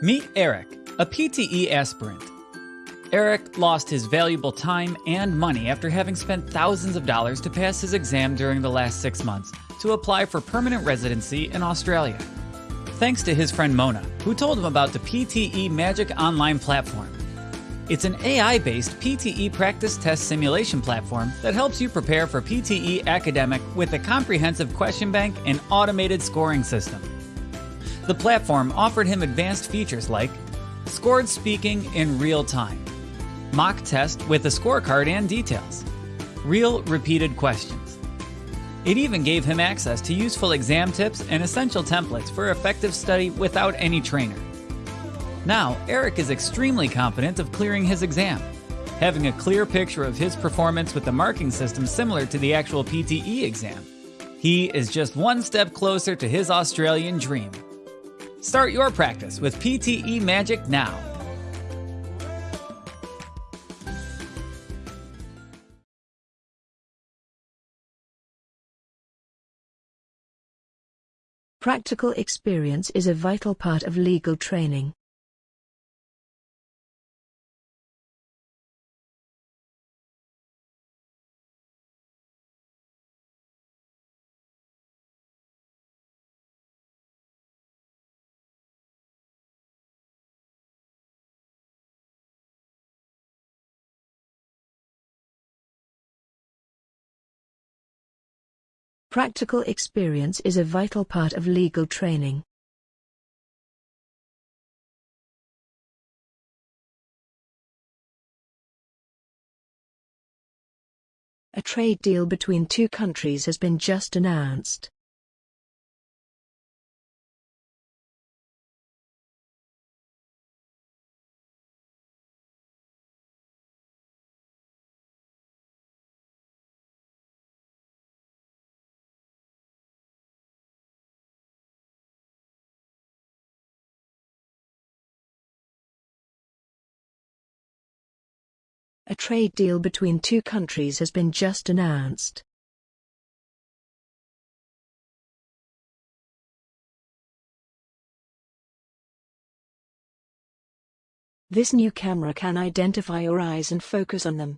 Meet Eric, a PTE aspirant. Eric lost his valuable time and money after having spent thousands of dollars to pass his exam during the last six months to apply for permanent residency in Australia. Thanks to his friend Mona, who told him about the PTE Magic Online platform. It's an AI based PTE practice test simulation platform that helps you prepare for PTE academic with a comprehensive question bank and automated scoring system. The platform offered him advanced features like scored speaking in real time, mock test with a scorecard and details, real repeated questions. It even gave him access to useful exam tips and essential templates for effective study without any trainer. Now, Eric is extremely confident of clearing his exam, having a clear picture of his performance with the marking system similar to the actual PTE exam. He is just one step closer to his Australian dream. Start your practice with PTE Magic now. Practical experience is a vital part of legal training. Practical experience is a vital part of legal training. A trade deal between two countries has been just announced. Trade deal between two countries has been just announced. This new camera can identify your eyes and focus on them.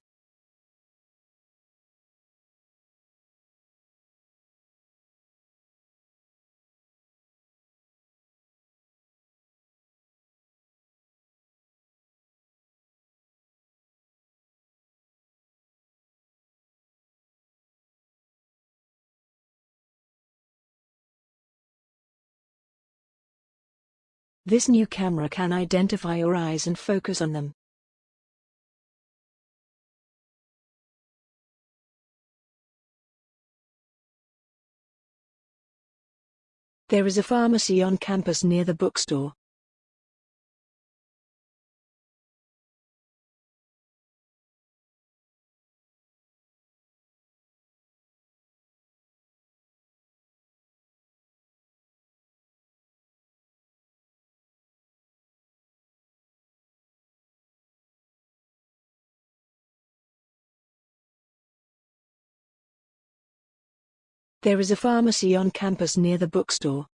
This new camera can identify your eyes and focus on them. There is a pharmacy on campus near the bookstore. There is a pharmacy on campus near the bookstore.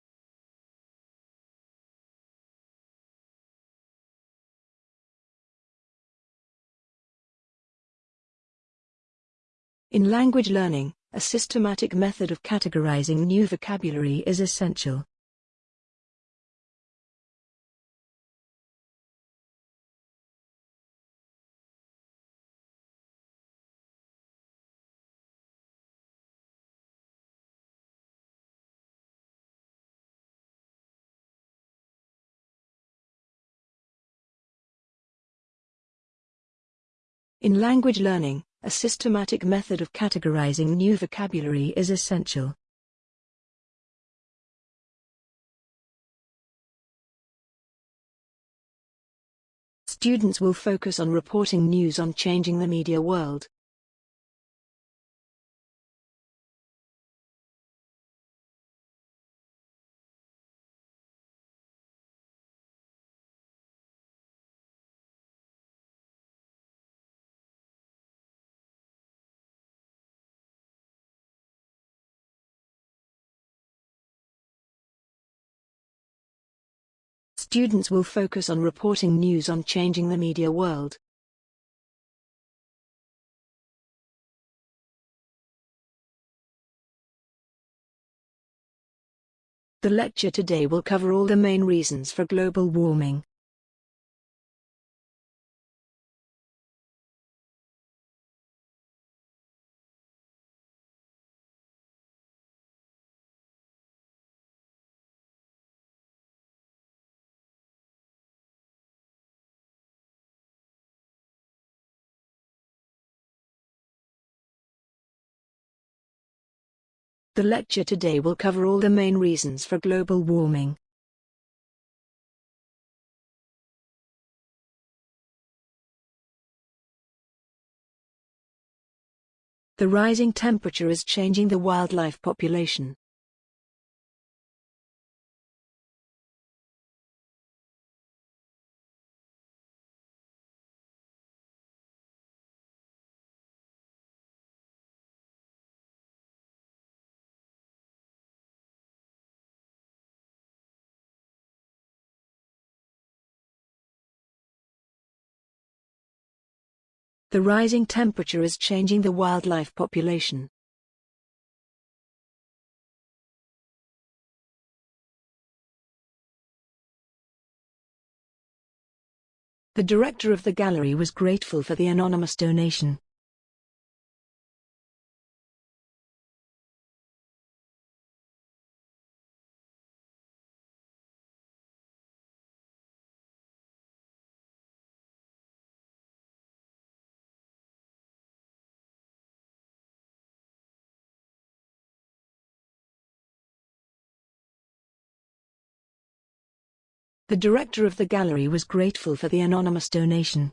In language learning, a systematic method of categorizing new vocabulary is essential. In language learning, a systematic method of categorizing new vocabulary is essential. Students will focus on reporting news on changing the media world. Students will focus on reporting news on changing the media world. The lecture today will cover all the main reasons for global warming. The lecture today will cover all the main reasons for global warming. The rising temperature is changing the wildlife population. The rising temperature is changing the wildlife population. The director of the gallery was grateful for the anonymous donation. The director of the gallery was grateful for the anonymous donation.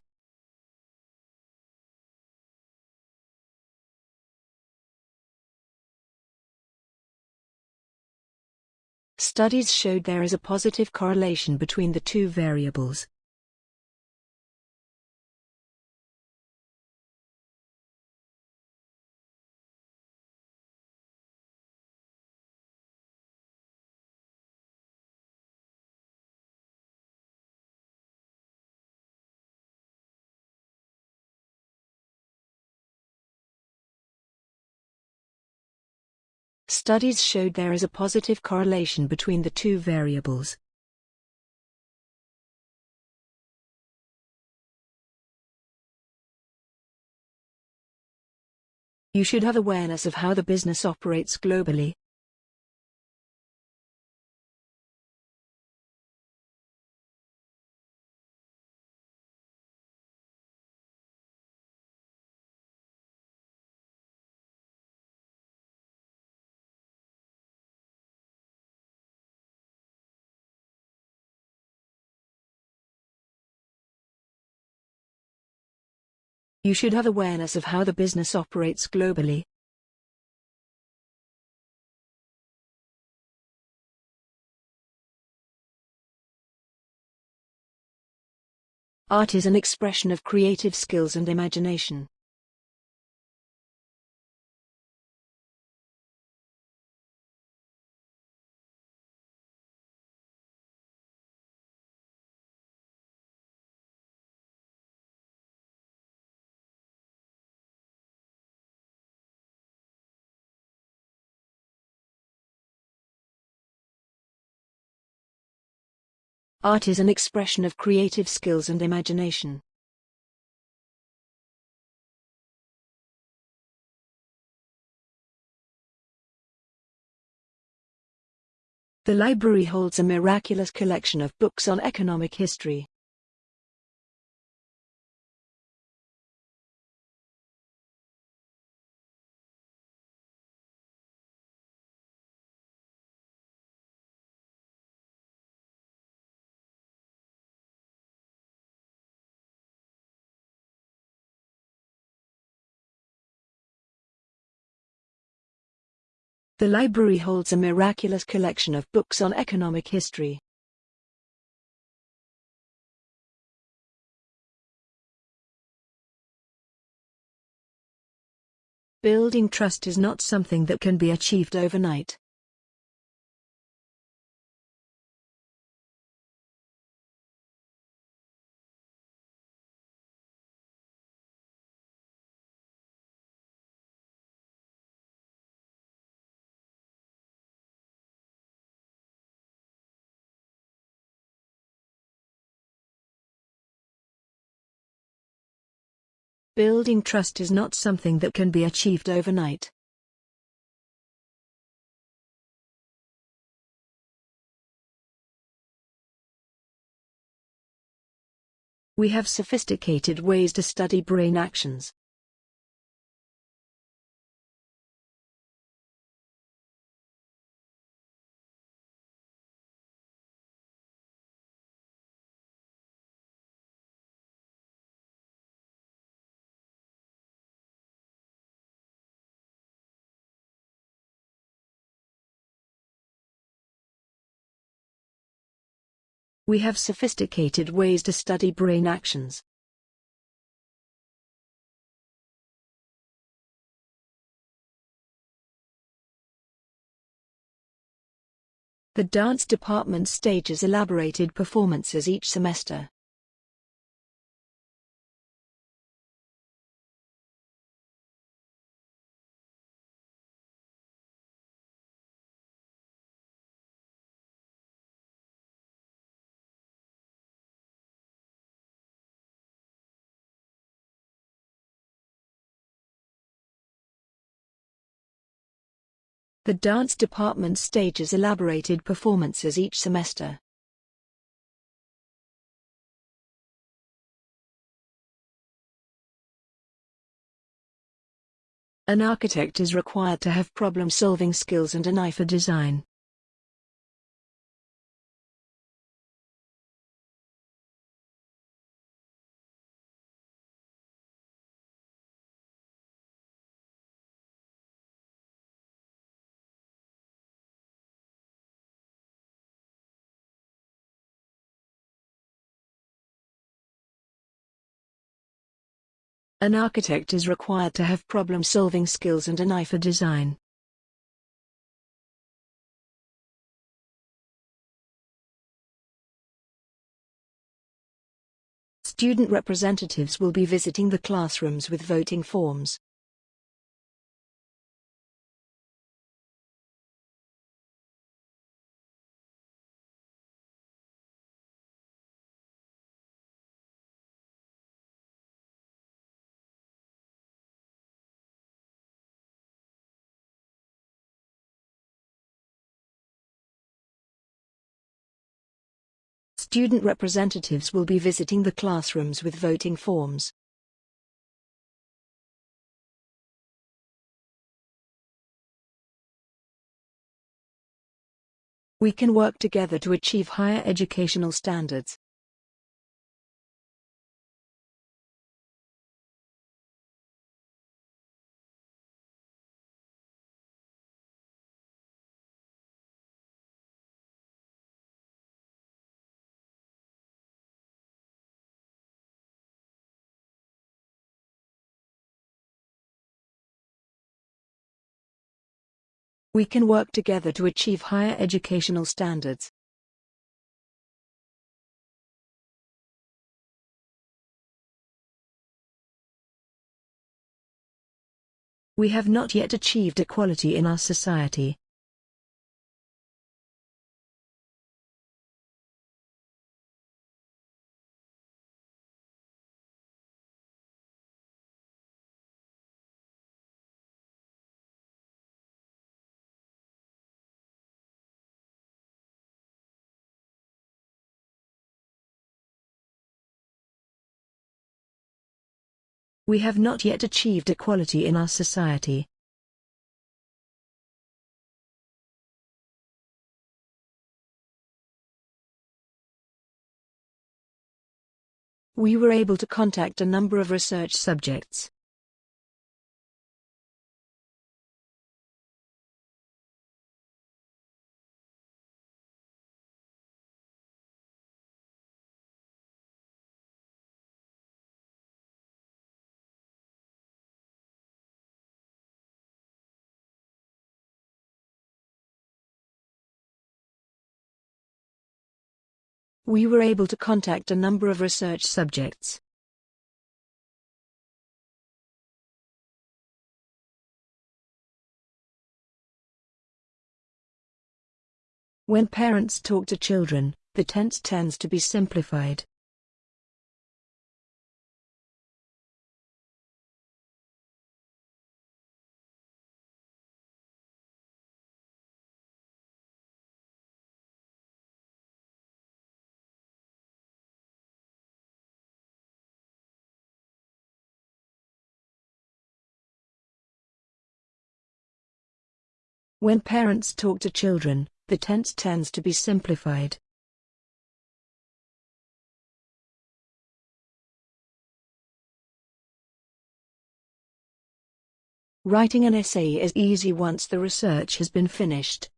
Studies showed there is a positive correlation between the two variables. Studies showed there is a positive correlation between the two variables. You should have awareness of how the business operates globally. You should have awareness of how the business operates globally. Art is an expression of creative skills and imagination. Art is an expression of creative skills and imagination. The library holds a miraculous collection of books on economic history. The library holds a miraculous collection of books on economic history. Building trust is not something that can be achieved overnight. Building trust is not something that can be achieved overnight. We have sophisticated ways to study brain actions. We have sophisticated ways to study brain actions. The dance department stages elaborated performances each semester. The dance department stages elaborated performances each semester. An architect is required to have problem-solving skills and an eye for design. An architect is required to have problem-solving skills and an eye for design. Student representatives will be visiting the classrooms with voting forms. Student representatives will be visiting the classrooms with voting forms. We can work together to achieve higher educational standards. We can work together to achieve higher educational standards. We have not yet achieved equality in our society. We have not yet achieved equality in our society. We were able to contact a number of research subjects. We were able to contact a number of research subjects. When parents talk to children, the tense tends to be simplified. When parents talk to children, the tense tends to be simplified. Writing an essay is easy once the research has been finished.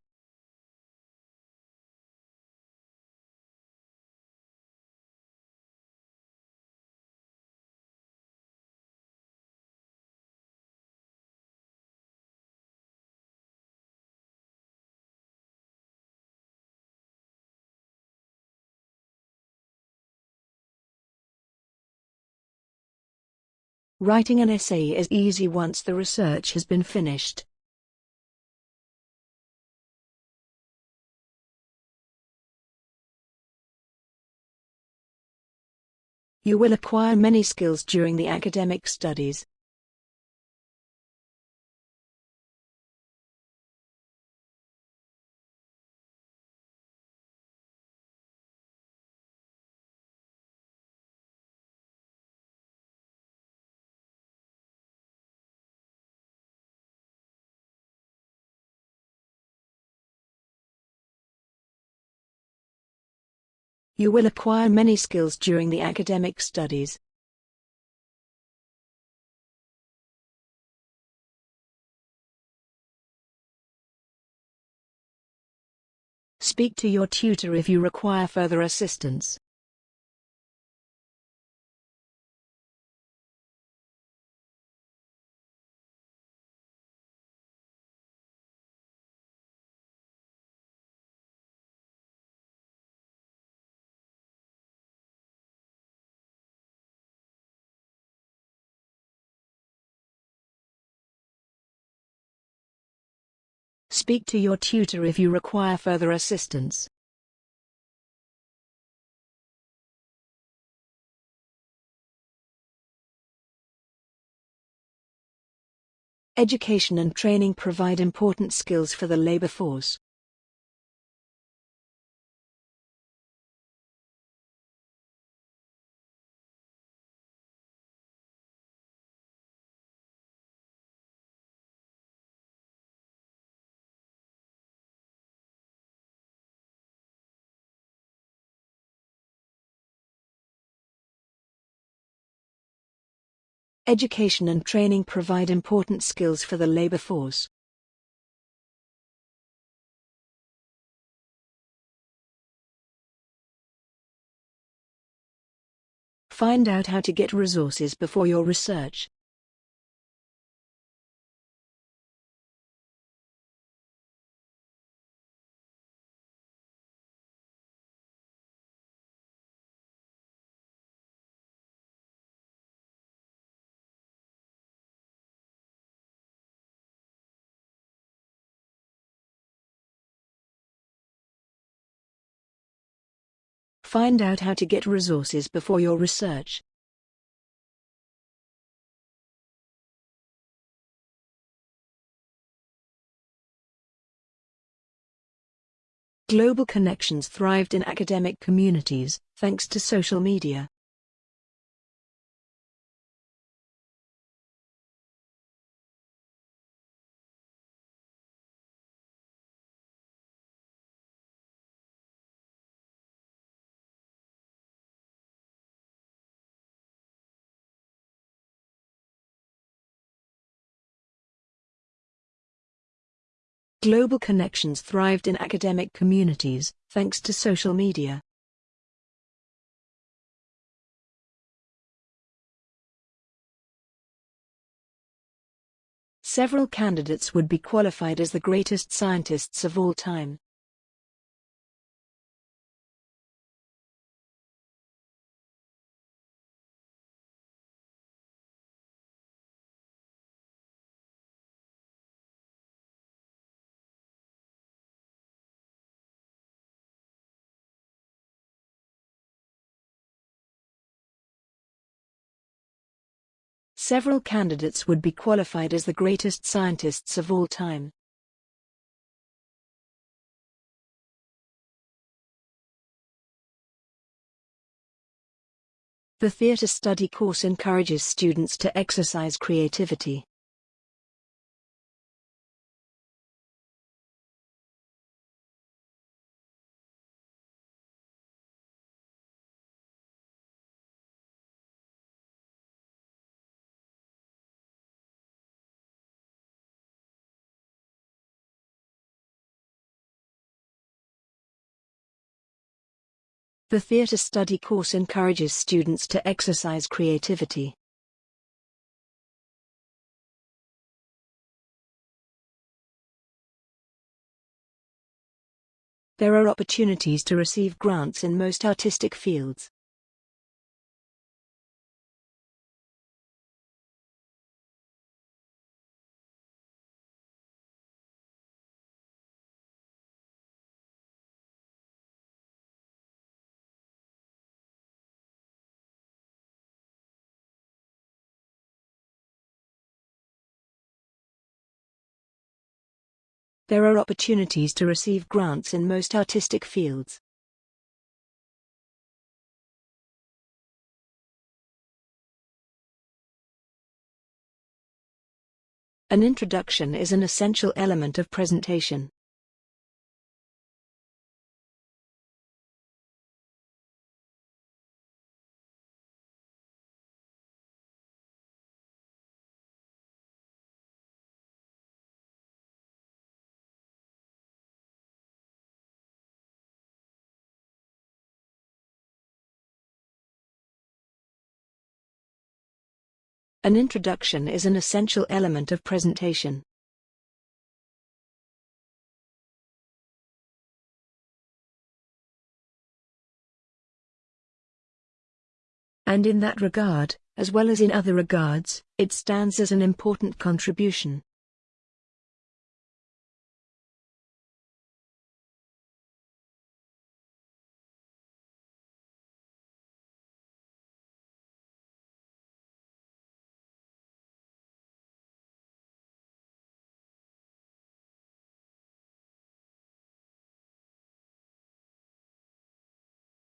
Writing an essay is easy once the research has been finished. You will acquire many skills during the academic studies. You will acquire many skills during the academic studies. Speak to your tutor if you require further assistance. Speak to your tutor if you require further assistance. Education and training provide important skills for the labor force. Education and training provide important skills for the labor force. Find out how to get resources before your research. Find out how to get resources before your research. Global connections thrived in academic communities, thanks to social media. Global connections thrived in academic communities, thanks to social media. Several candidates would be qualified as the greatest scientists of all time. Several candidates would be qualified as the greatest scientists of all time. The theatre study course encourages students to exercise creativity. The theatre study course encourages students to exercise creativity. There are opportunities to receive grants in most artistic fields. There are opportunities to receive grants in most artistic fields. An introduction is an essential element of presentation. An introduction is an essential element of presentation. And in that regard, as well as in other regards, it stands as an important contribution.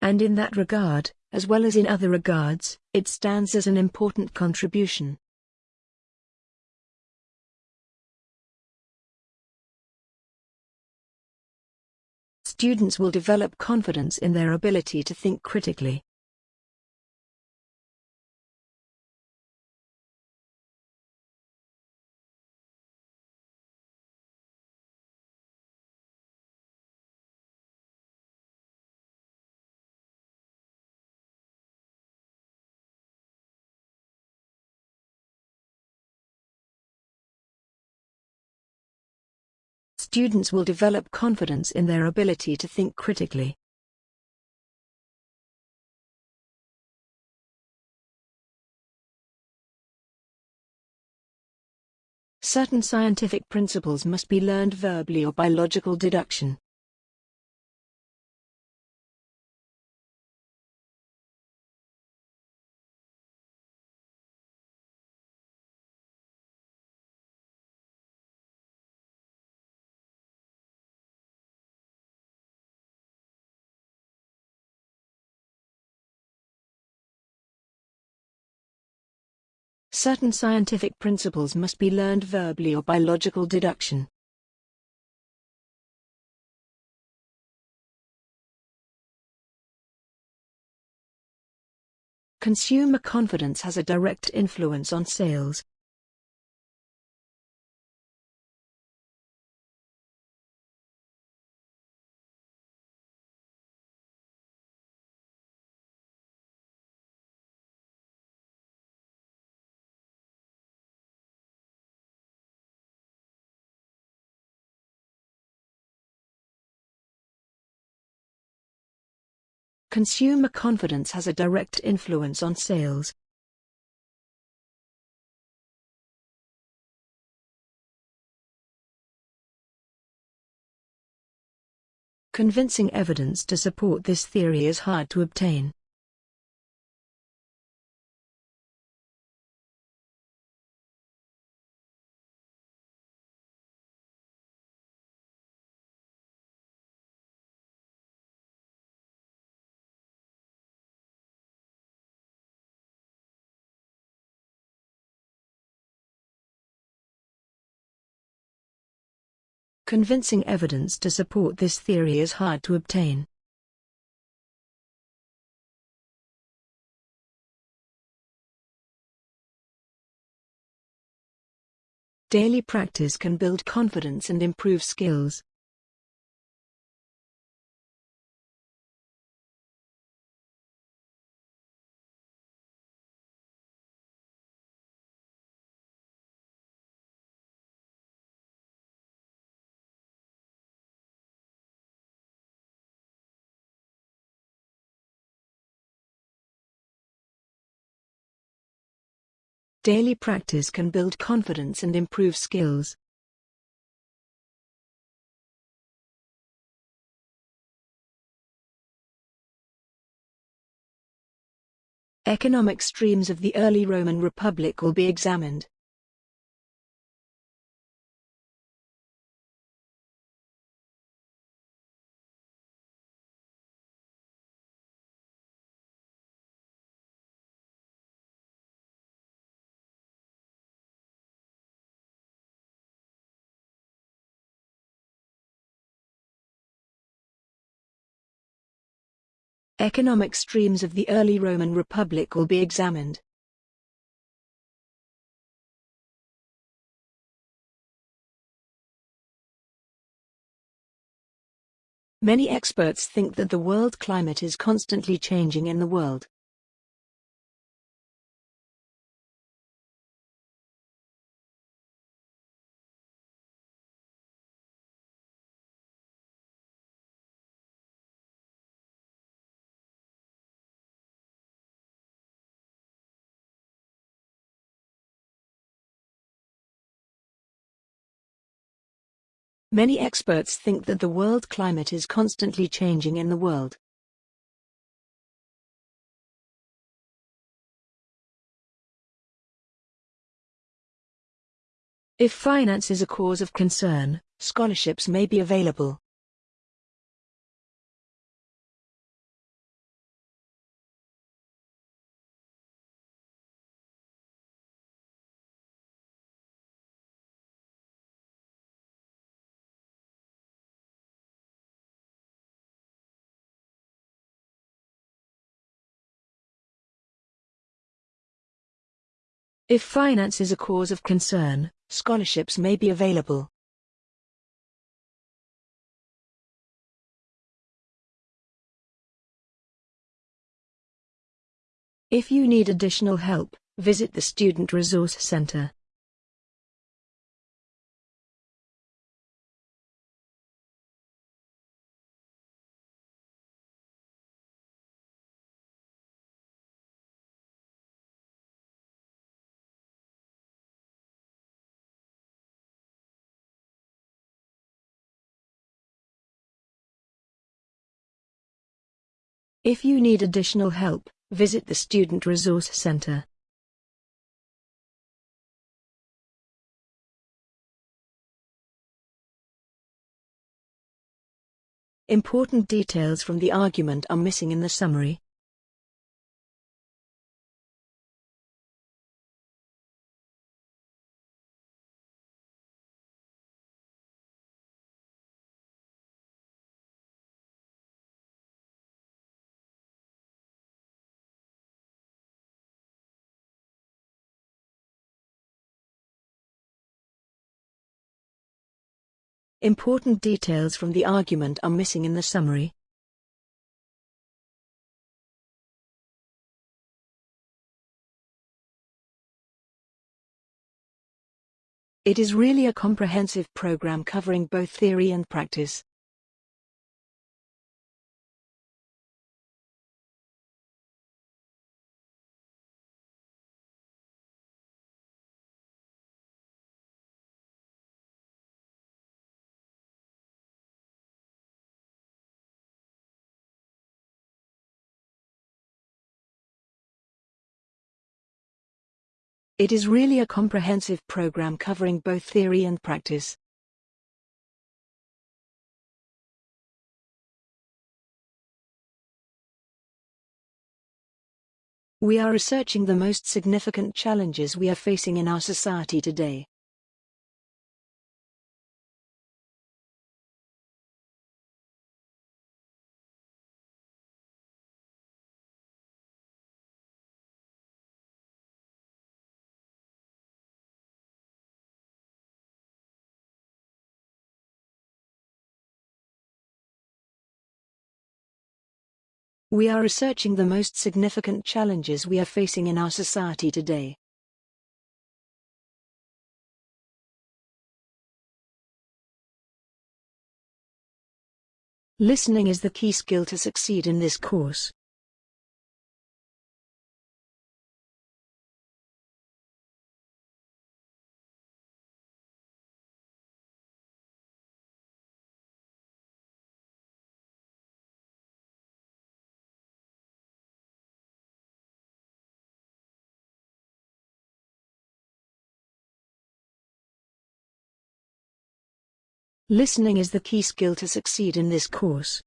And in that regard, as well as in other regards, it stands as an important contribution. Students will develop confidence in their ability to think critically. Students will develop confidence in their ability to think critically. Certain scientific principles must be learned verbally or by logical deduction. Certain scientific principles must be learned verbally or by logical deduction. Consumer confidence has a direct influence on sales. Consumer confidence has a direct influence on sales. Convincing evidence to support this theory is hard to obtain. Convincing evidence to support this theory is hard to obtain. Daily practice can build confidence and improve skills. Daily practice can build confidence and improve skills. Economic streams of the early Roman Republic will be examined. Economic streams of the early Roman Republic will be examined. Many experts think that the world climate is constantly changing in the world. Many experts think that the world climate is constantly changing in the world. If finance is a cause of concern, scholarships may be available. If finance is a cause of concern, scholarships may be available. If you need additional help, visit the Student Resource Center. If you need additional help, visit the Student Resource Center. Important details from the argument are missing in the summary. Important details from the argument are missing in the summary. It is really a comprehensive program covering both theory and practice. It is really a comprehensive program covering both theory and practice. We are researching the most significant challenges we are facing in our society today. We are researching the most significant challenges we are facing in our society today. Listening is the key skill to succeed in this course. Listening is the key skill to succeed in this course.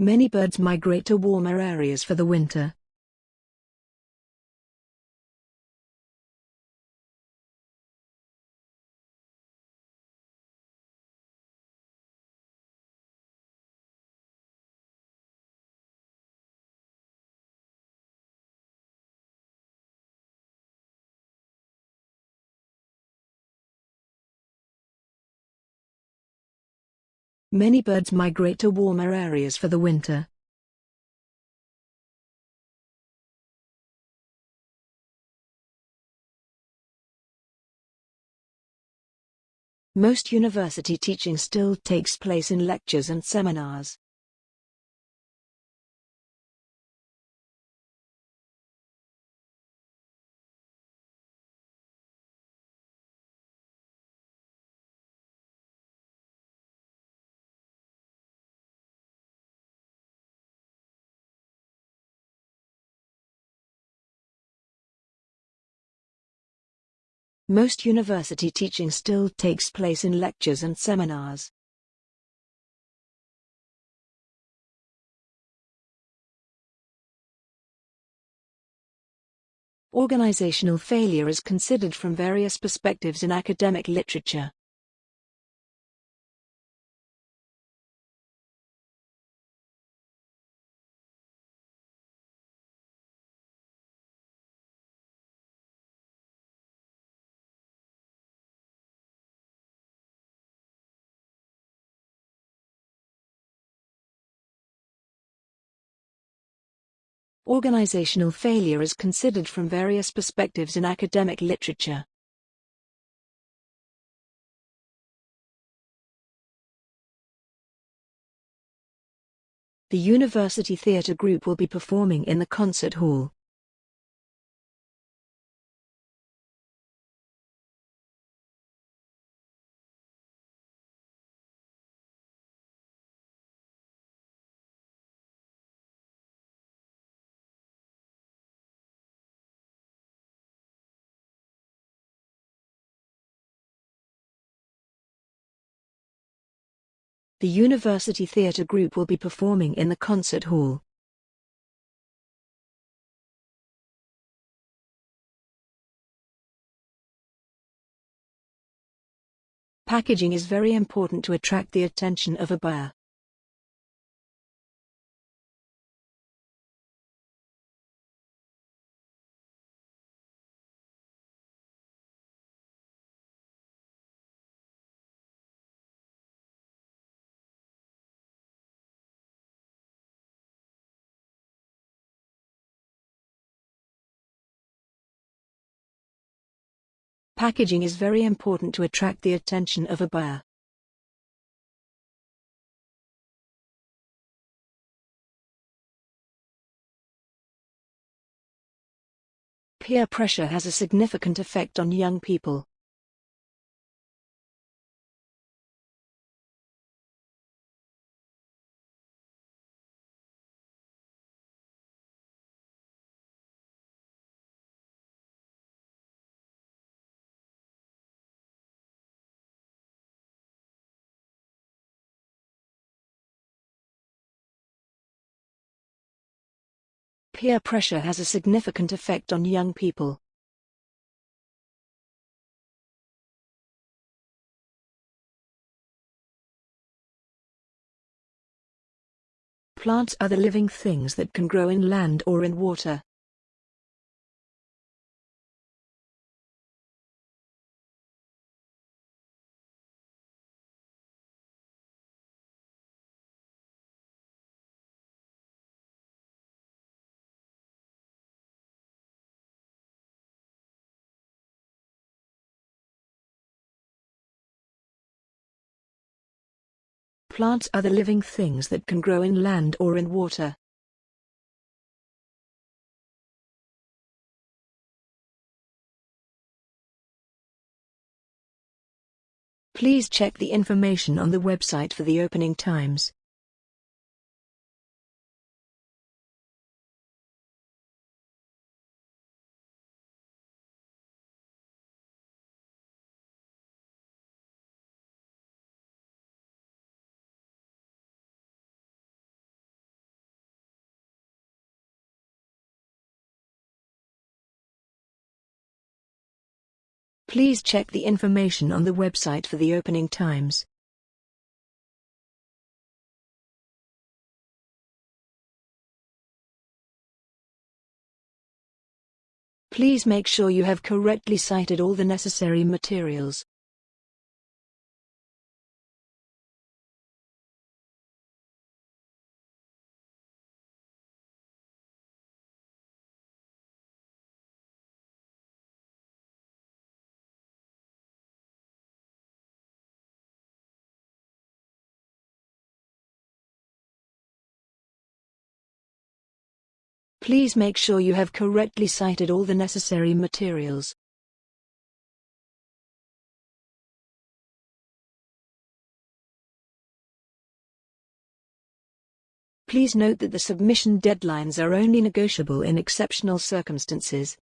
Many birds migrate to warmer areas for the winter. Many birds migrate to warmer areas for the winter. Most university teaching still takes place in lectures and seminars. Most university teaching still takes place in lectures and seminars. Organizational failure is considered from various perspectives in academic literature. Organizational failure is considered from various perspectives in academic literature. The University Theatre Group will be performing in the concert hall. The University Theatre Group will be performing in the concert hall. Packaging is very important to attract the attention of a buyer. Packaging is very important to attract the attention of a buyer. Peer pressure has a significant effect on young people. Peer pressure has a significant effect on young people. Plants are the living things that can grow in land or in water. Plants are the living things that can grow in land or in water. Please check the information on the website for the opening times. Please check the information on the website for the opening times. Please make sure you have correctly cited all the necessary materials. Please make sure you have correctly cited all the necessary materials. Please note that the submission deadlines are only negotiable in exceptional circumstances.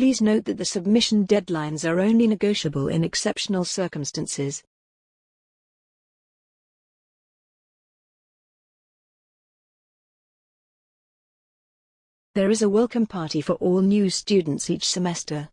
Please note that the submission deadlines are only negotiable in exceptional circumstances. There is a welcome party for all new students each semester.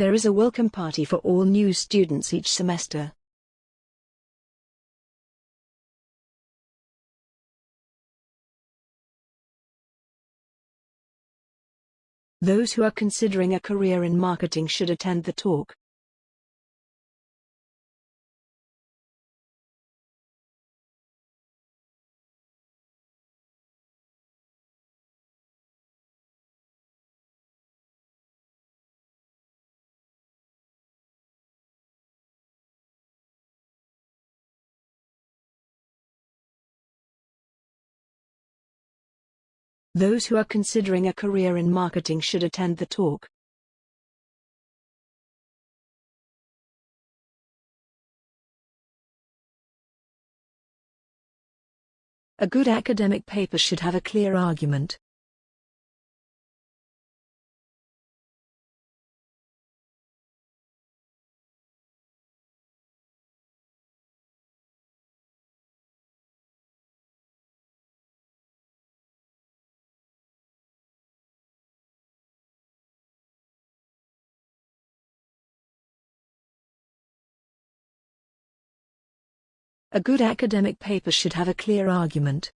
There is a welcome party for all new students each semester. Those who are considering a career in marketing should attend the talk. Those who are considering a career in marketing should attend the talk. A good academic paper should have a clear argument. A good academic paper should have a clear argument.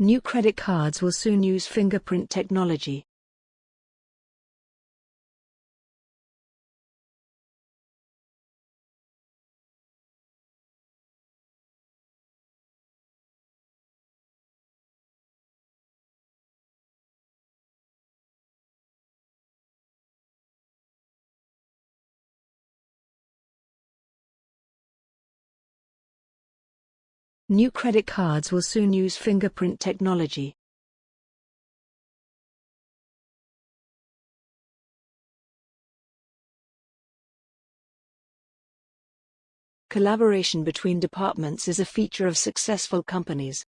New credit cards will soon use fingerprint technology. New credit cards will soon use fingerprint technology. Collaboration between departments is a feature of successful companies.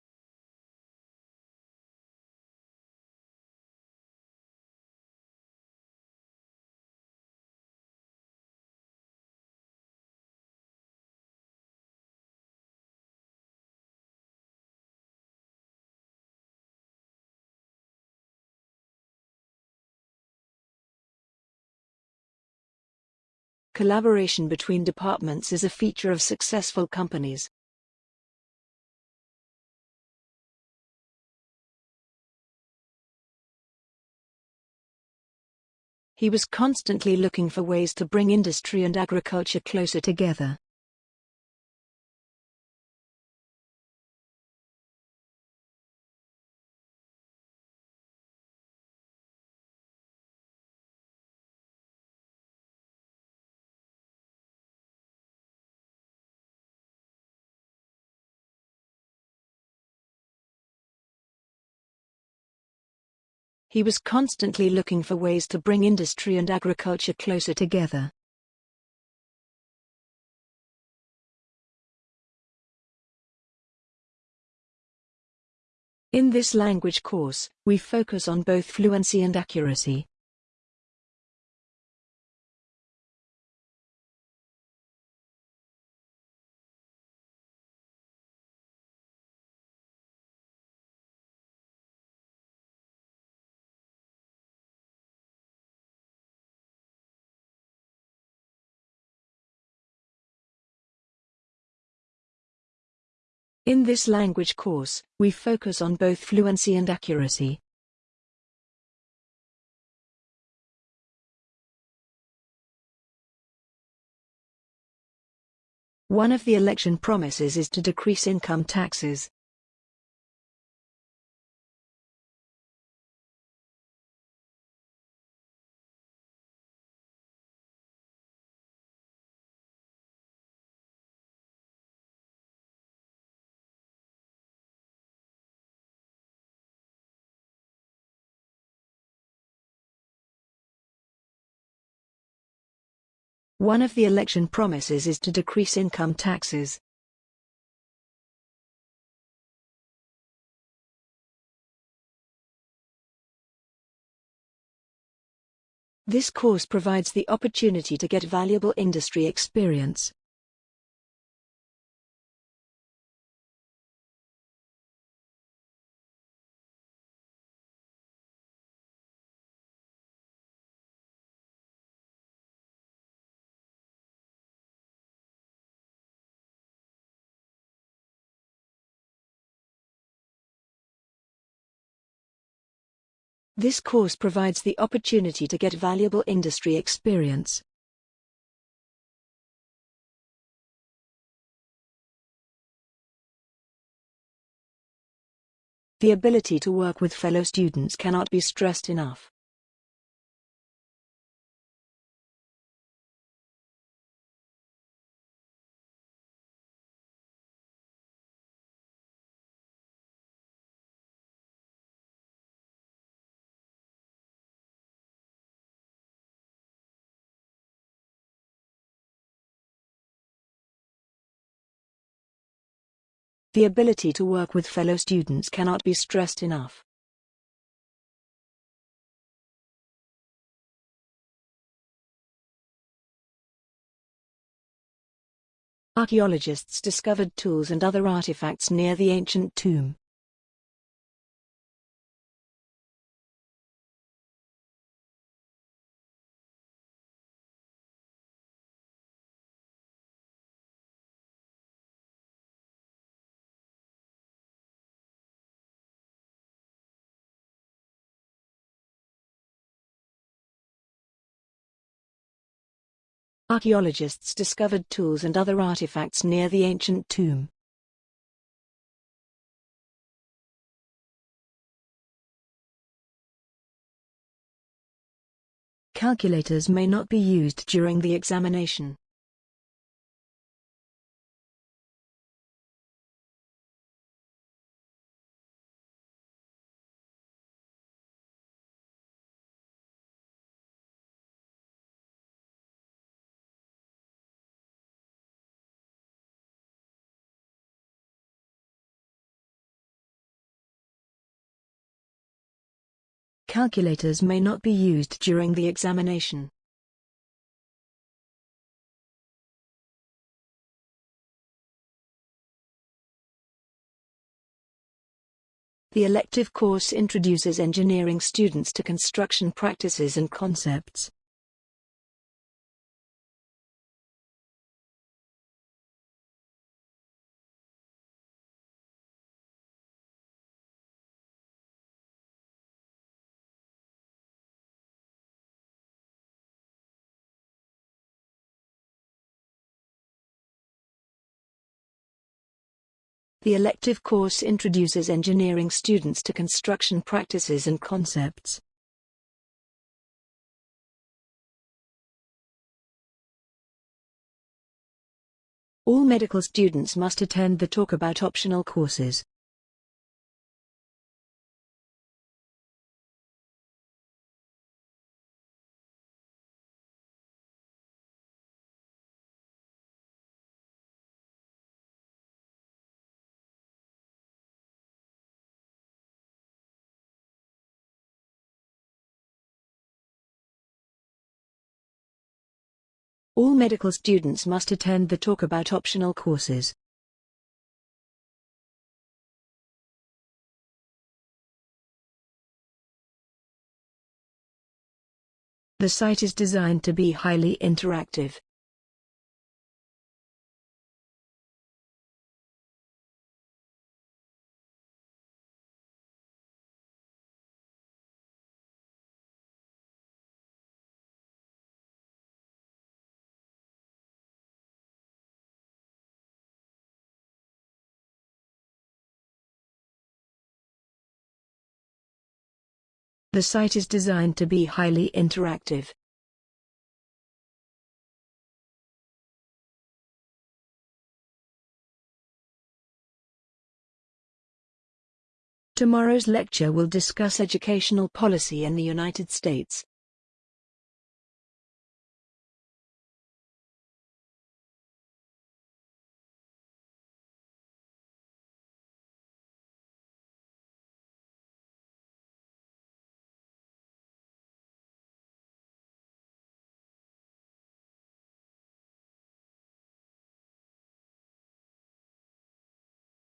Collaboration between departments is a feature of successful companies. He was constantly looking for ways to bring industry and agriculture closer together. He was constantly looking for ways to bring industry and agriculture closer together. In this language course, we focus on both fluency and accuracy. In this language course, we focus on both fluency and accuracy. One of the election promises is to decrease income taxes. One of the election promises is to decrease income taxes. This course provides the opportunity to get valuable industry experience. This course provides the opportunity to get valuable industry experience. The ability to work with fellow students cannot be stressed enough. The ability to work with fellow students cannot be stressed enough. Archaeologists discovered tools and other artifacts near the ancient tomb. Archaeologists discovered tools and other artifacts near the ancient tomb. Calculators may not be used during the examination. Calculators may not be used during the examination. The elective course introduces engineering students to construction practices and concepts. The elective course introduces engineering students to construction practices and concepts. All medical students must attend the talk about optional courses. Medical students must attend the talk about optional courses. The site is designed to be highly interactive. The site is designed to be highly interactive. Tomorrow's lecture will discuss educational policy in the United States.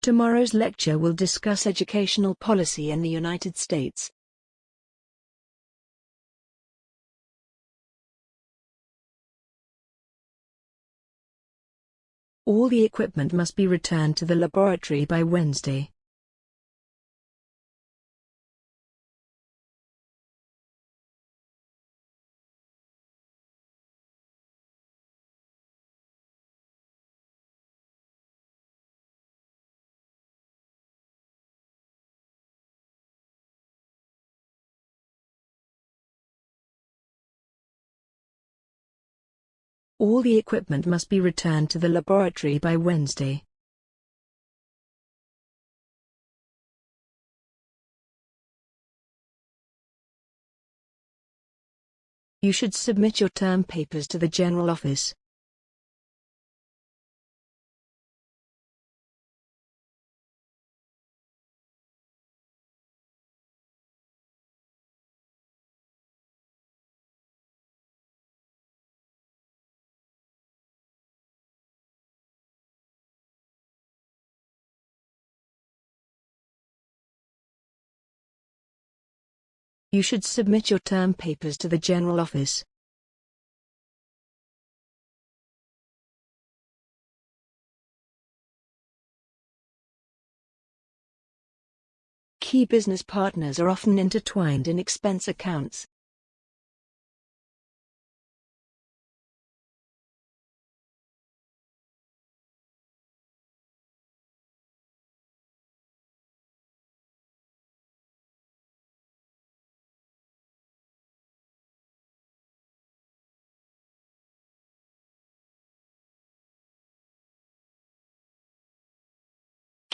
Tomorrow's lecture will discuss educational policy in the United States. All the equipment must be returned to the laboratory by Wednesday. All the equipment must be returned to the laboratory by Wednesday. You should submit your term papers to the General Office. You should submit your term papers to the General Office. Key business partners are often intertwined in expense accounts.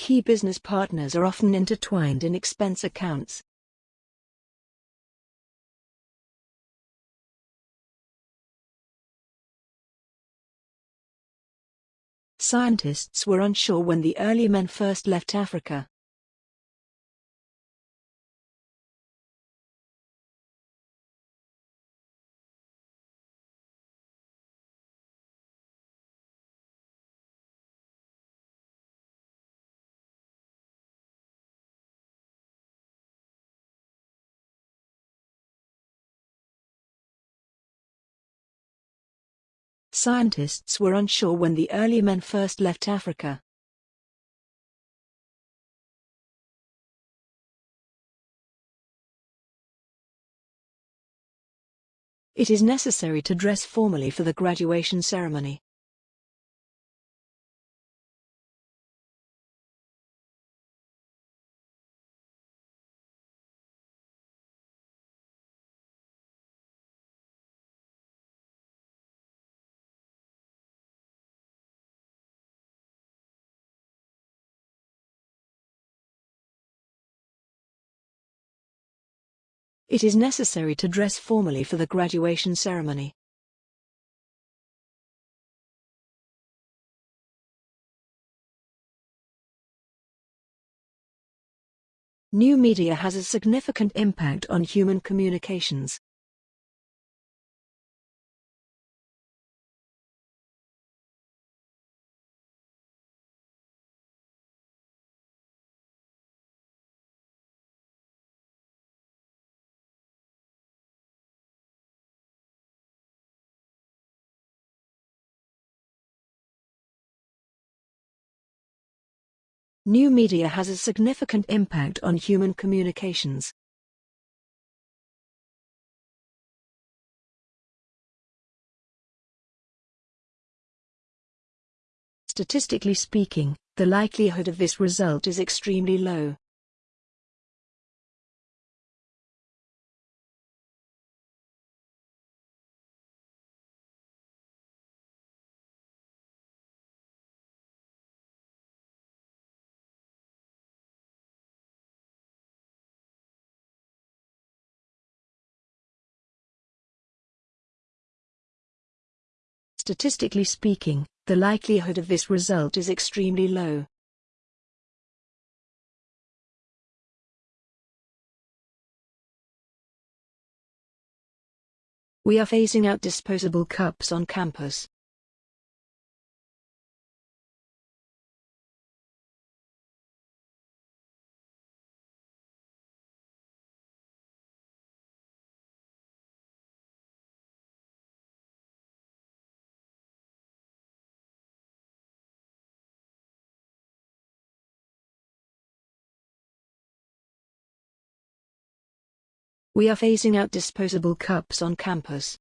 Key business partners are often intertwined in expense accounts. Scientists were unsure when the early men first left Africa. Scientists were unsure when the early men first left Africa. It is necessary to dress formally for the graduation ceremony. It is necessary to dress formally for the graduation ceremony. New media has a significant impact on human communications. New media has a significant impact on human communications. Statistically speaking, the likelihood of this result is extremely low. Statistically speaking, the likelihood of this result is extremely low. We are phasing out disposable cups on campus. We are phasing out disposable cups on campus.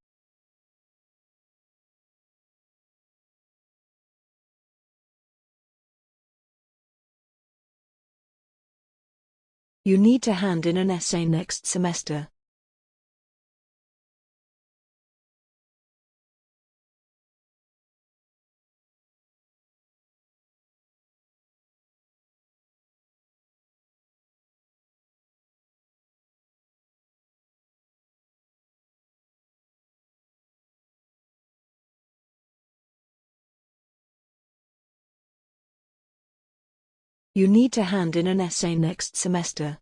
You need to hand in an essay next semester. You need to hand in an essay next semester.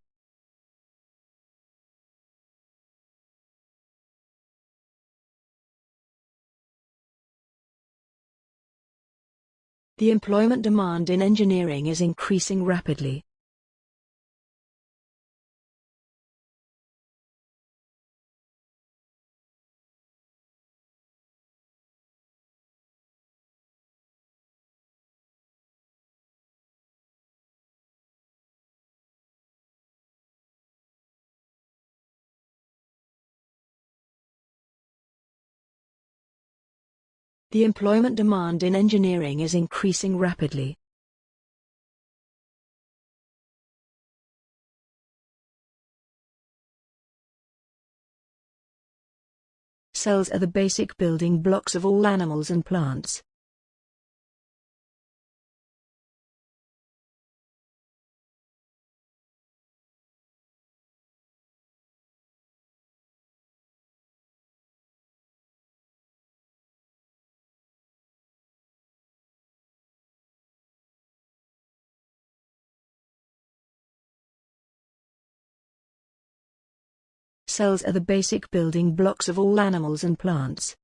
The employment demand in engineering is increasing rapidly. The employment demand in engineering is increasing rapidly. Cells are the basic building blocks of all animals and plants. Cells are the basic building blocks of all animals and plants.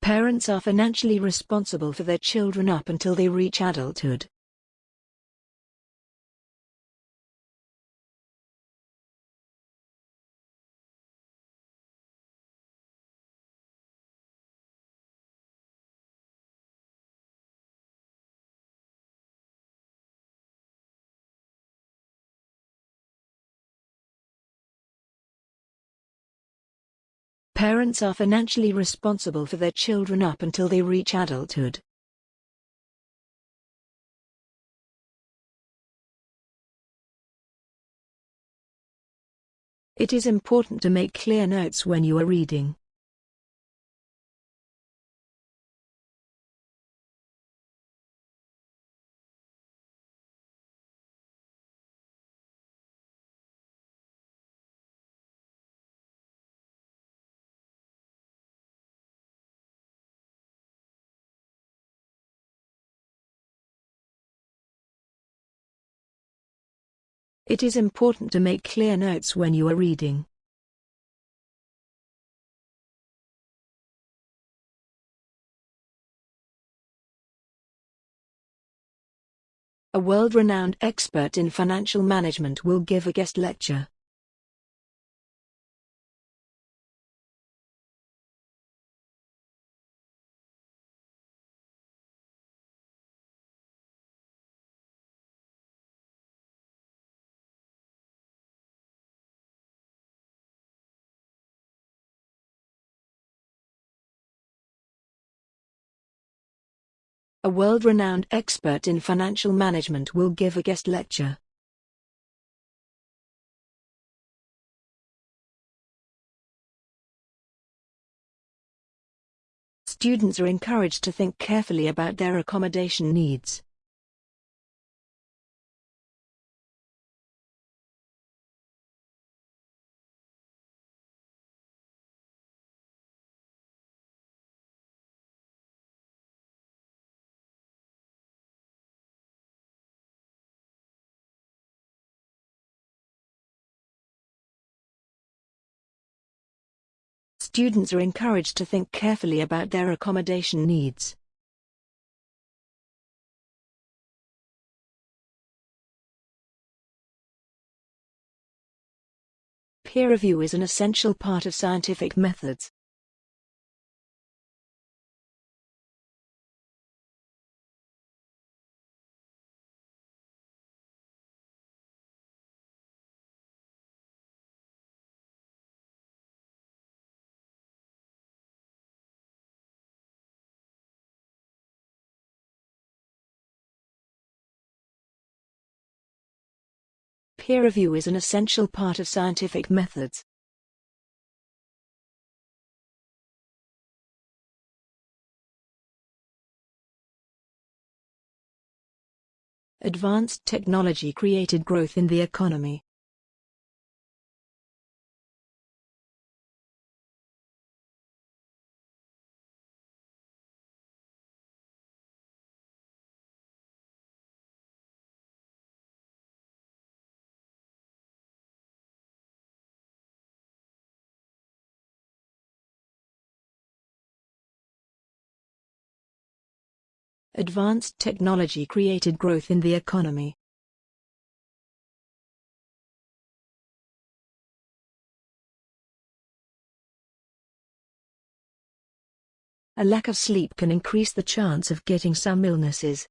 Parents are financially responsible for their children up until they reach adulthood. Parents are financially responsible for their children up until they reach adulthood. It is important to make clear notes when you are reading. It is important to make clear notes when you are reading. A world-renowned expert in financial management will give a guest lecture. A world-renowned expert in financial management will give a guest lecture. Students are encouraged to think carefully about their accommodation needs. Students are encouraged to think carefully about their accommodation needs. Peer review is an essential part of scientific methods. Peer review is an essential part of scientific methods. Advanced technology created growth in the economy. Advanced technology created growth in the economy. A lack of sleep can increase the chance of getting some illnesses.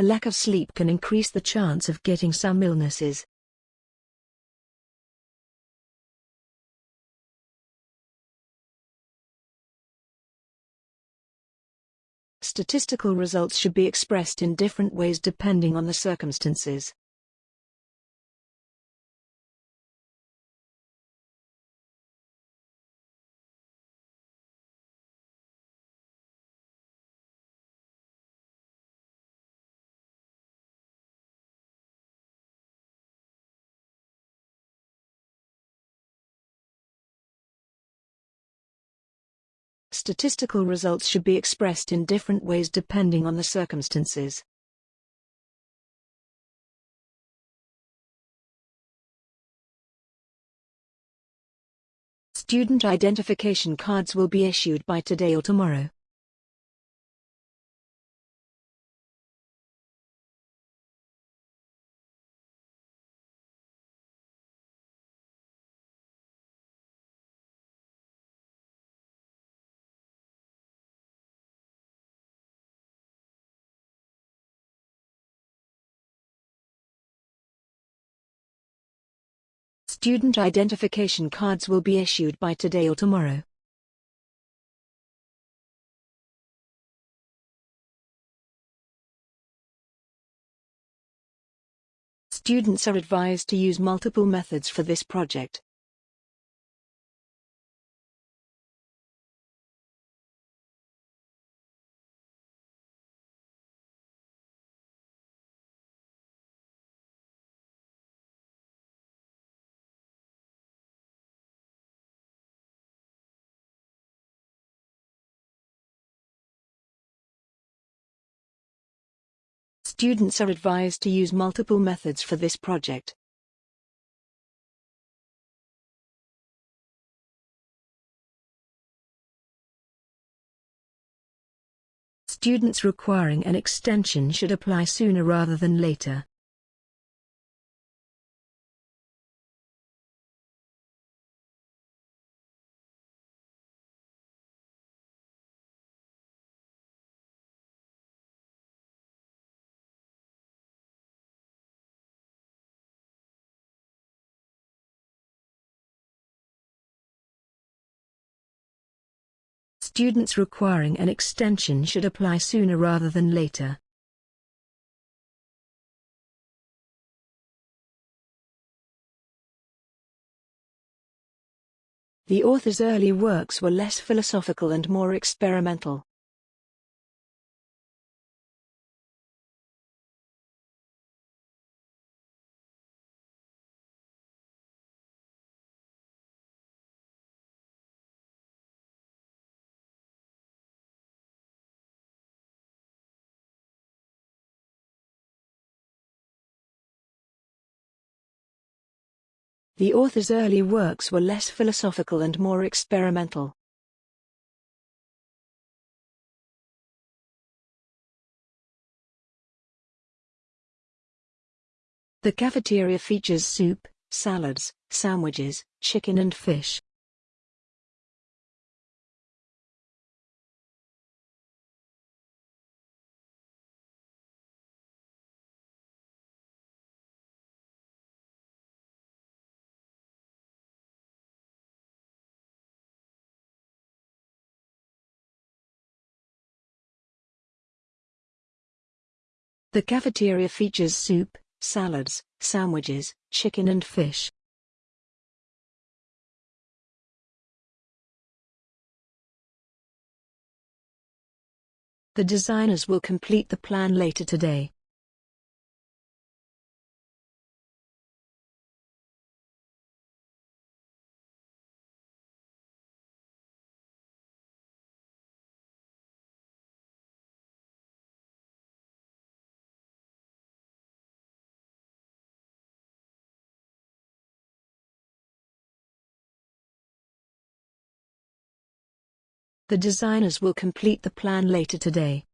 A lack of sleep can increase the chance of getting some illnesses. Statistical results should be expressed in different ways depending on the circumstances. Statistical results should be expressed in different ways depending on the circumstances. Student identification cards will be issued by today or tomorrow. Student identification cards will be issued by today or tomorrow. Students are advised to use multiple methods for this project. Students are advised to use multiple methods for this project. Students requiring an extension should apply sooner rather than later. Students requiring an extension should apply sooner rather than later. The author's early works were less philosophical and more experimental. The author's early works were less philosophical and more experimental. The cafeteria features soup, salads, sandwiches, chicken and fish. The cafeteria features soup, salads, sandwiches, chicken and fish. The designers will complete the plan later today. The designers will complete the plan later today.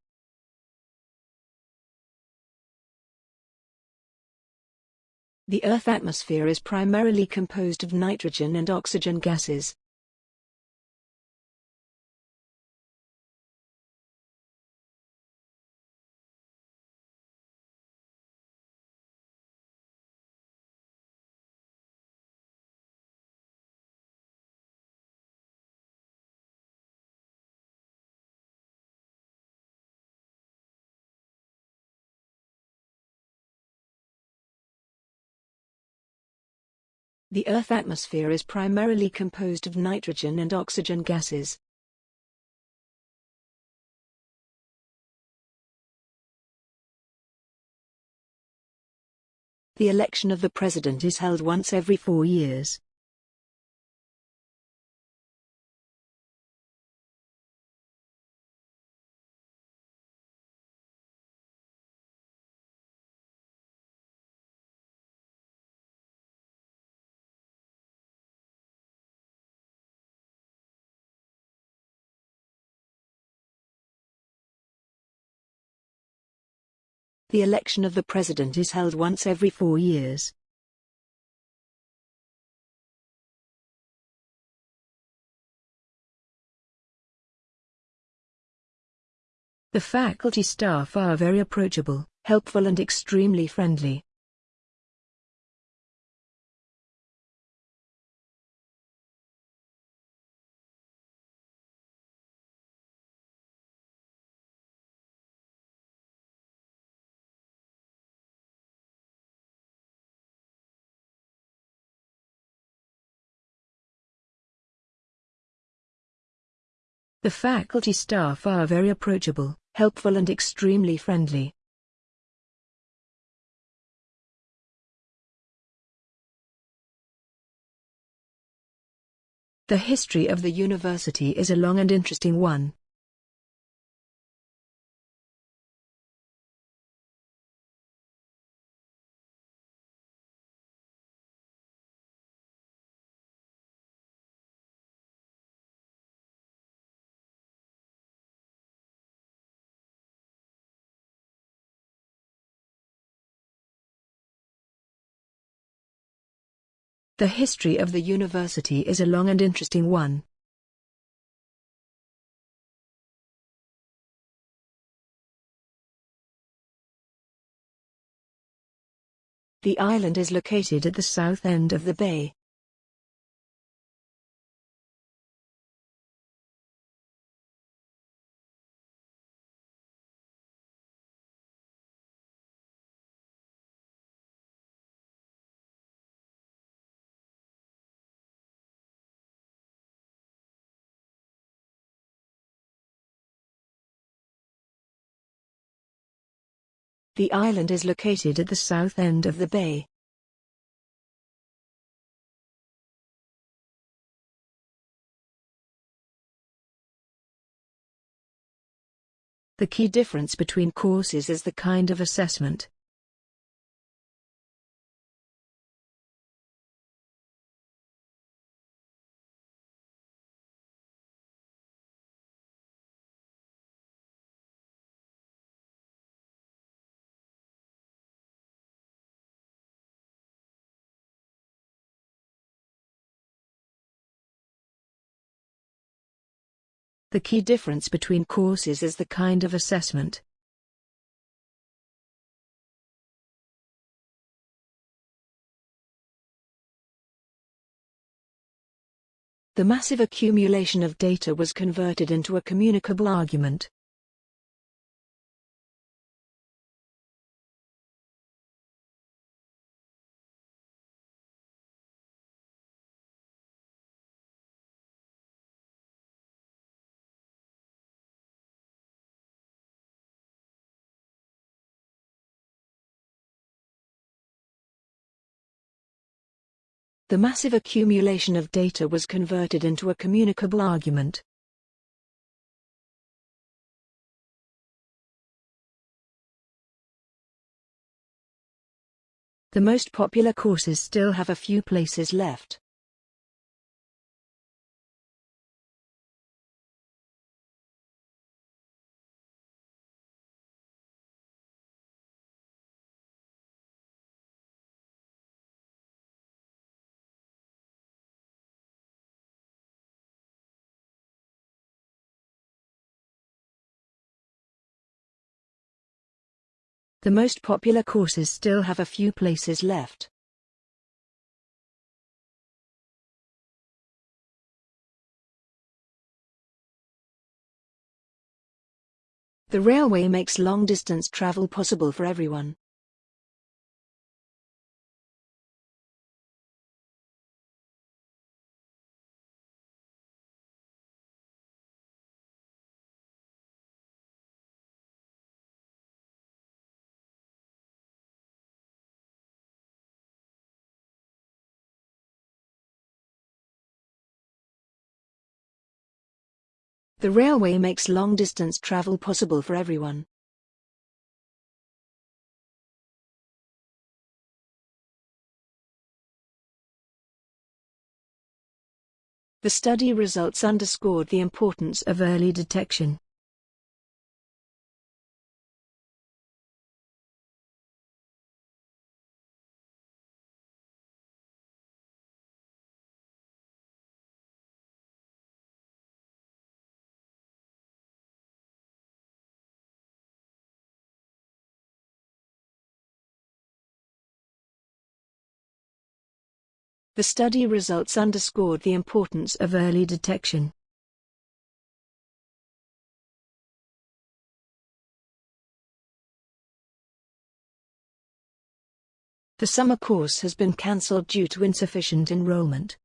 The Earth atmosphere is primarily composed of nitrogen and oxygen gases. The Earth atmosphere is primarily composed of nitrogen and oxygen gases. The election of the president is held once every four years. The election of the president is held once every four years. The faculty staff are very approachable, helpful and extremely friendly. The faculty staff are very approachable, helpful and extremely friendly. The history of the university is a long and interesting one. The history of the university is a long and interesting one. The island is located at the south end of the bay. The island is located at the south end of the bay. The key difference between courses is the kind of assessment. The key difference between courses is the kind of assessment. The massive accumulation of data was converted into a communicable argument. The massive accumulation of data was converted into a communicable argument. The most popular courses still have a few places left. The most popular courses still have a few places left. The railway makes long-distance travel possible for everyone. The railway makes long-distance travel possible for everyone. The study results underscored the importance of early detection. The study results underscored the importance of early detection. The summer course has been cancelled due to insufficient enrollment.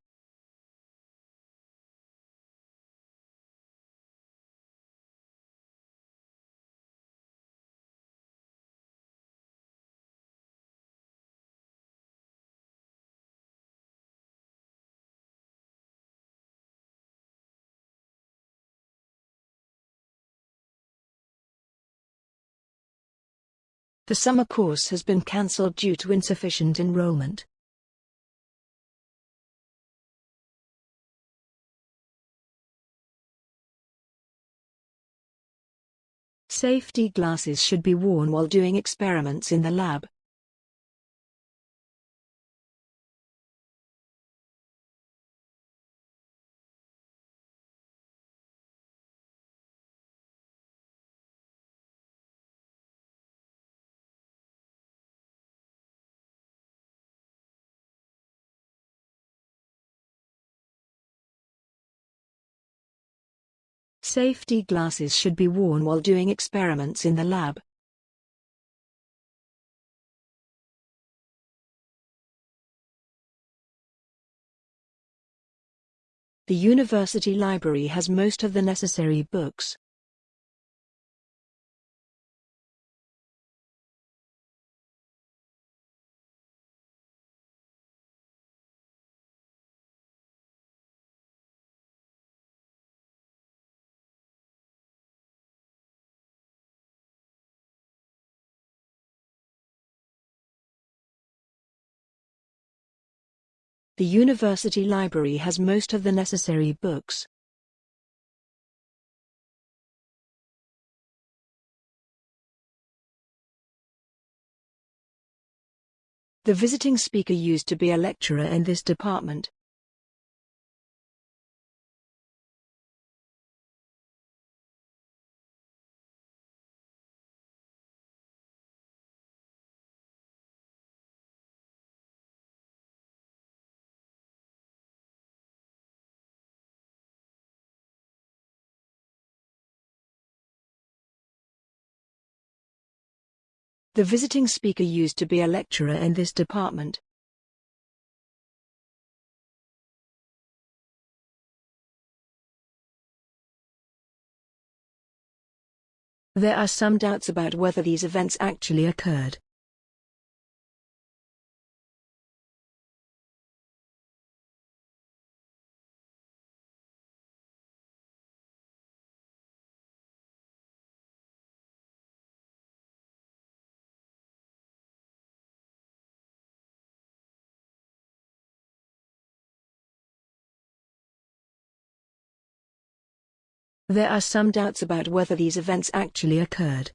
The summer course has been cancelled due to insufficient enrollment. Safety glasses should be worn while doing experiments in the lab. Safety glasses should be worn while doing experiments in the lab. The university library has most of the necessary books. The university library has most of the necessary books. The visiting speaker used to be a lecturer in this department. The visiting speaker used to be a lecturer in this department. There are some doubts about whether these events actually occurred. There are some doubts about whether these events actually occurred.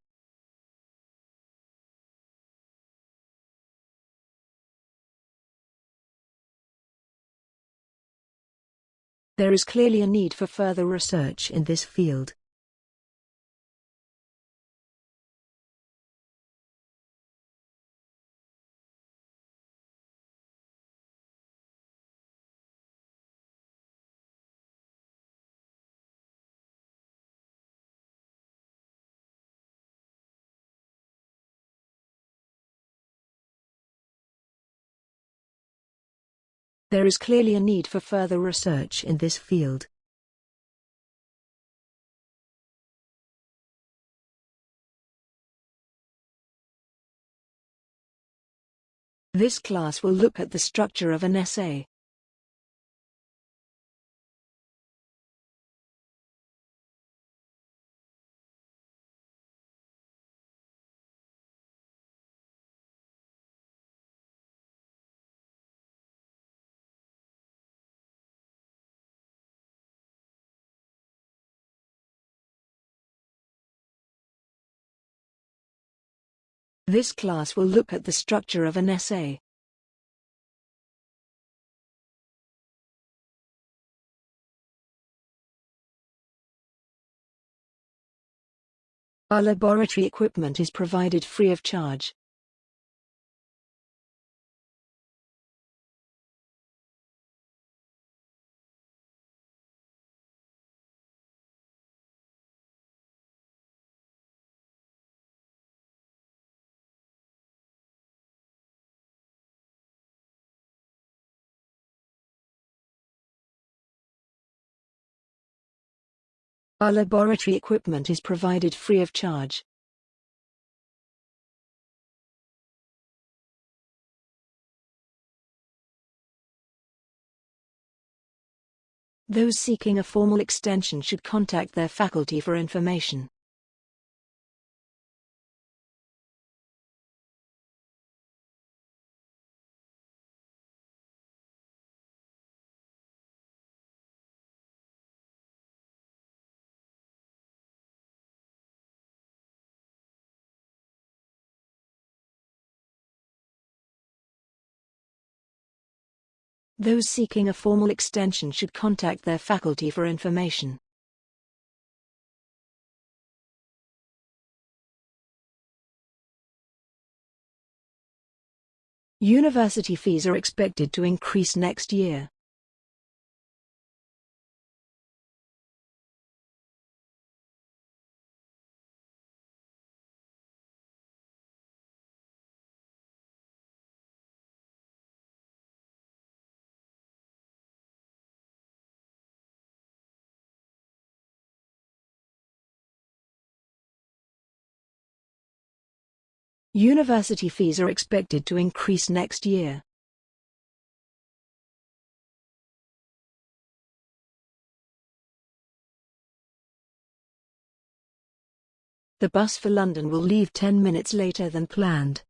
There is clearly a need for further research in this field. There is clearly a need for further research in this field. This class will look at the structure of an essay. This class will look at the structure of an essay. Our laboratory equipment is provided free of charge. Our laboratory equipment is provided free of charge. Those seeking a formal extension should contact their faculty for information. Those seeking a formal extension should contact their faculty for information. University fees are expected to increase next year. University fees are expected to increase next year. The bus for London will leave 10 minutes later than planned.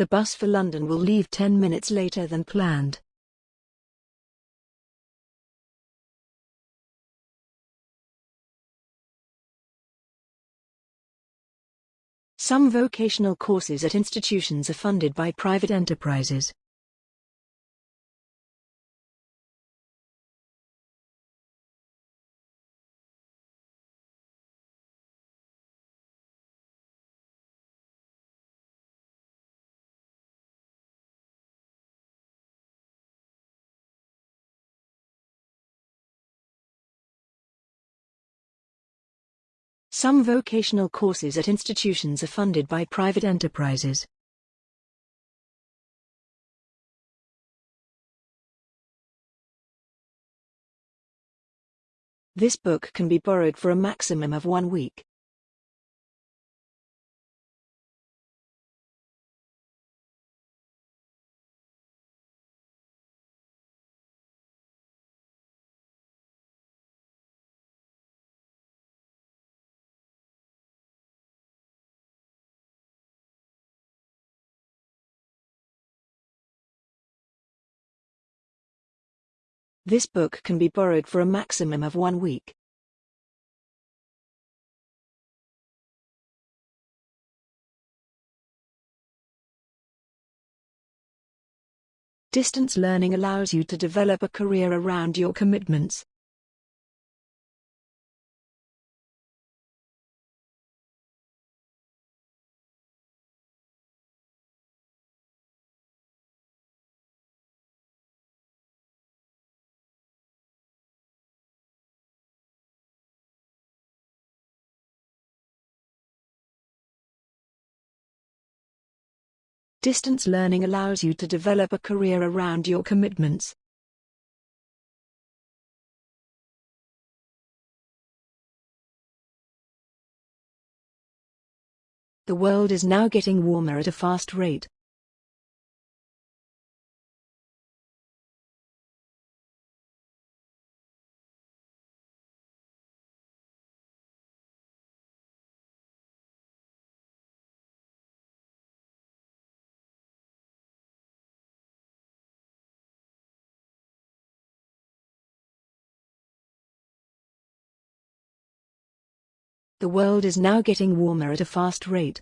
The bus for London will leave 10 minutes later than planned. Some vocational courses at institutions are funded by private enterprises. Some vocational courses at institutions are funded by private enterprises. This book can be borrowed for a maximum of one week. This book can be borrowed for a maximum of one week. Distance learning allows you to develop a career around your commitments. Distance learning allows you to develop a career around your commitments. The world is now getting warmer at a fast rate. The world is now getting warmer at a fast rate.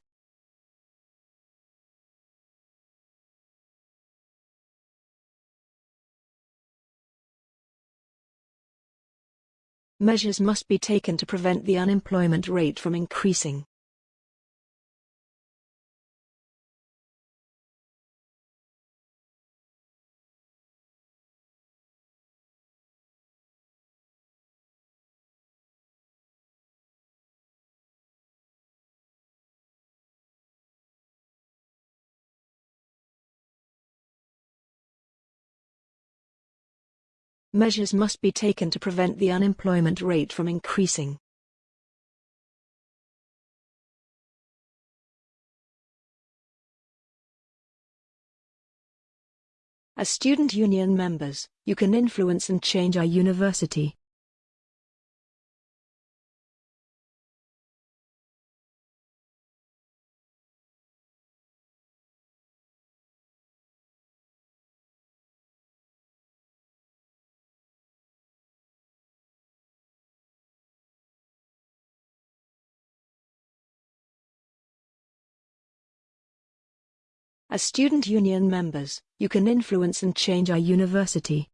Measures must be taken to prevent the unemployment rate from increasing. Measures must be taken to prevent the unemployment rate from increasing. As student union members, you can influence and change our university. As student union members, you can influence and change our university.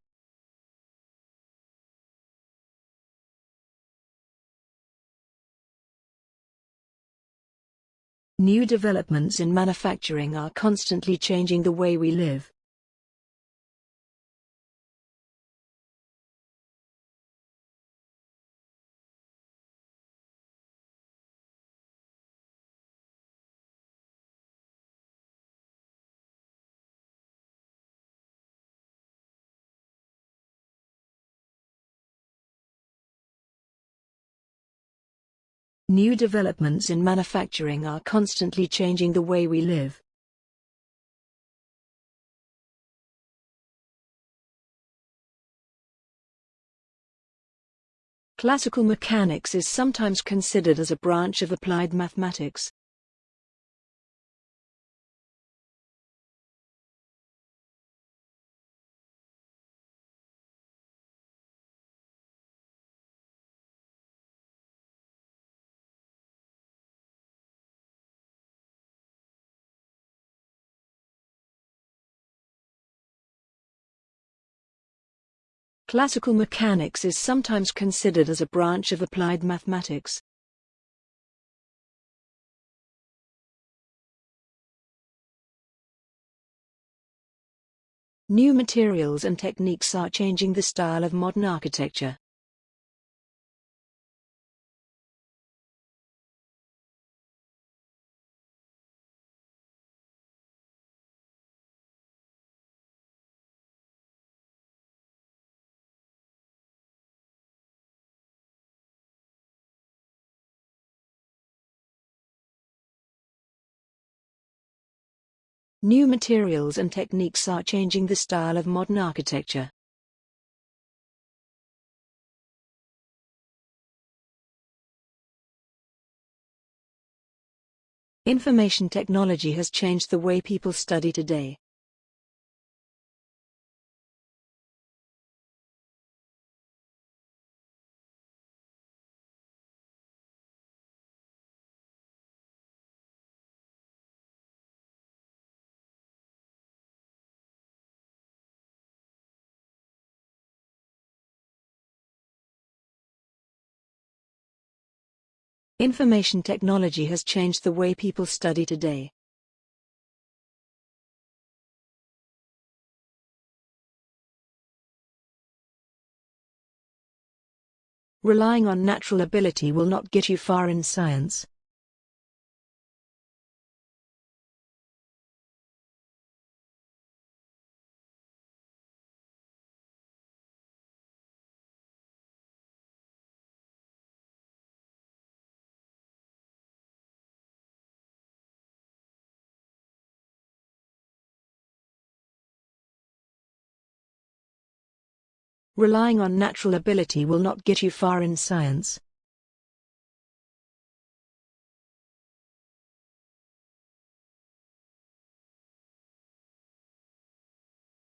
New developments in manufacturing are constantly changing the way we live. New developments in manufacturing are constantly changing the way we live. Classical mechanics is sometimes considered as a branch of applied mathematics. Classical mechanics is sometimes considered as a branch of applied mathematics. New materials and techniques are changing the style of modern architecture. New materials and techniques are changing the style of modern architecture. Information technology has changed the way people study today. Information technology has changed the way people study today. Relying on natural ability will not get you far in science. Relying on natural ability will not get you far in science.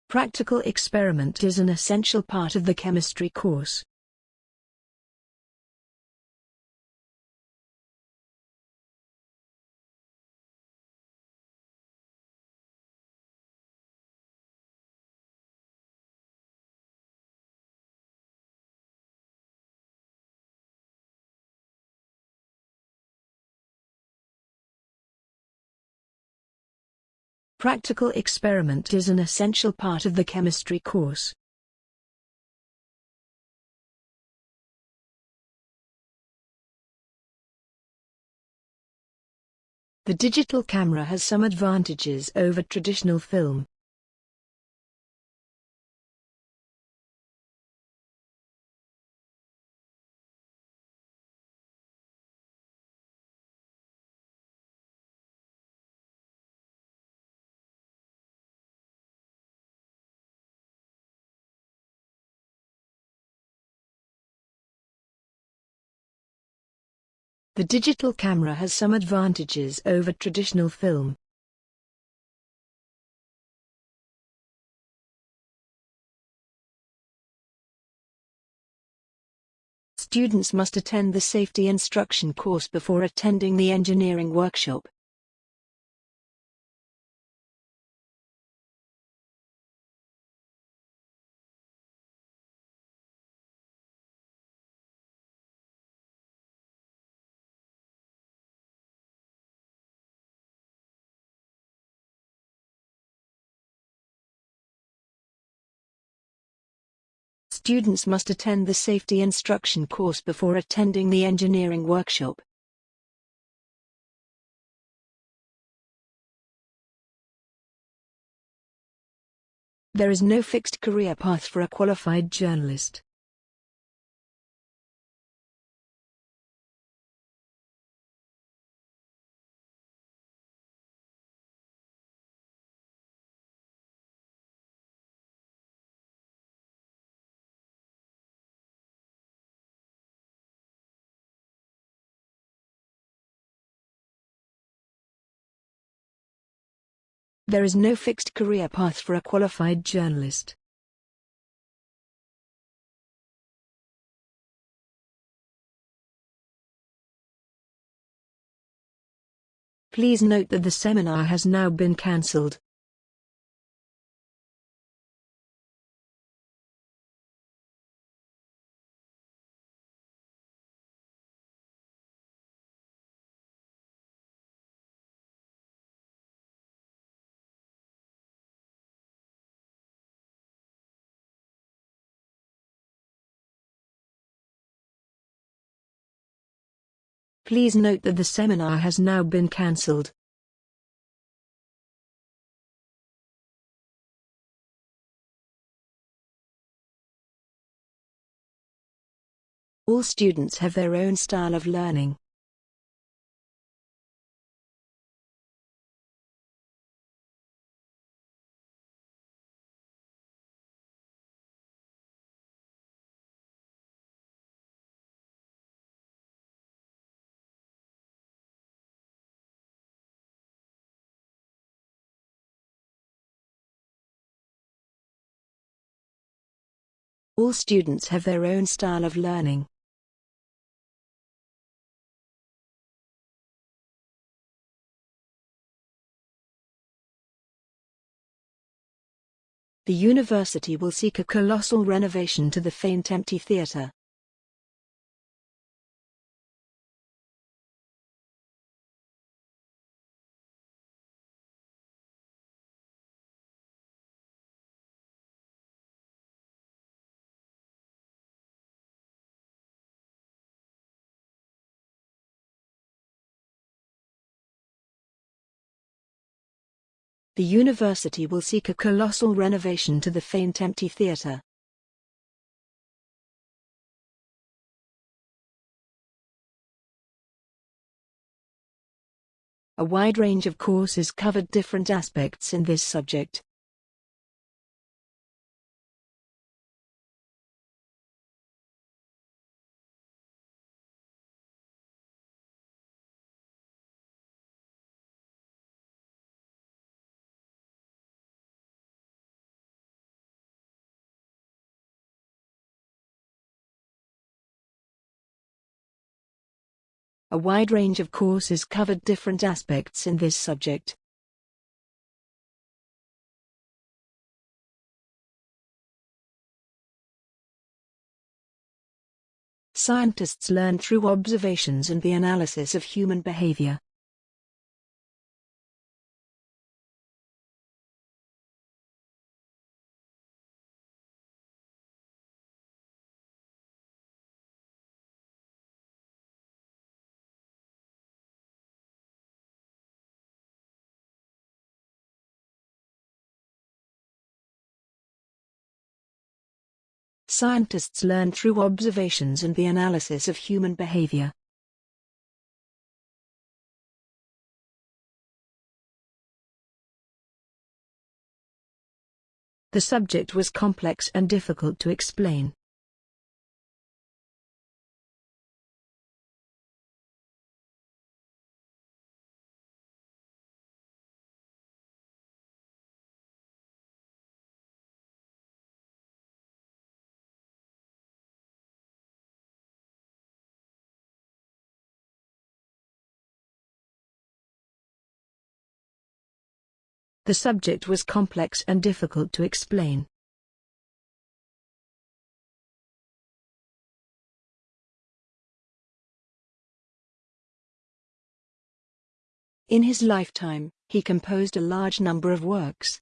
Practical experiment is an essential part of the chemistry course. Practical experiment is an essential part of the chemistry course. The digital camera has some advantages over traditional film. The digital camera has some advantages over traditional film. Students must attend the safety instruction course before attending the engineering workshop. Students must attend the safety instruction course before attending the engineering workshop. There is no fixed career path for a qualified journalist. There is no fixed career path for a qualified journalist. Please note that the seminar has now been cancelled. Please note that the seminar has now been cancelled. All students have their own style of learning. All students have their own style of learning. The university will seek a colossal renovation to the faint empty theatre. The university will seek a colossal renovation to the faint empty theatre. A wide range of courses covered different aspects in this subject. A wide range of courses covered different aspects in this subject. Scientists learn through observations and the analysis of human behavior. Scientists learn through observations and the analysis of human behavior. The subject was complex and difficult to explain. The subject was complex and difficult to explain. In his lifetime, he composed a large number of works.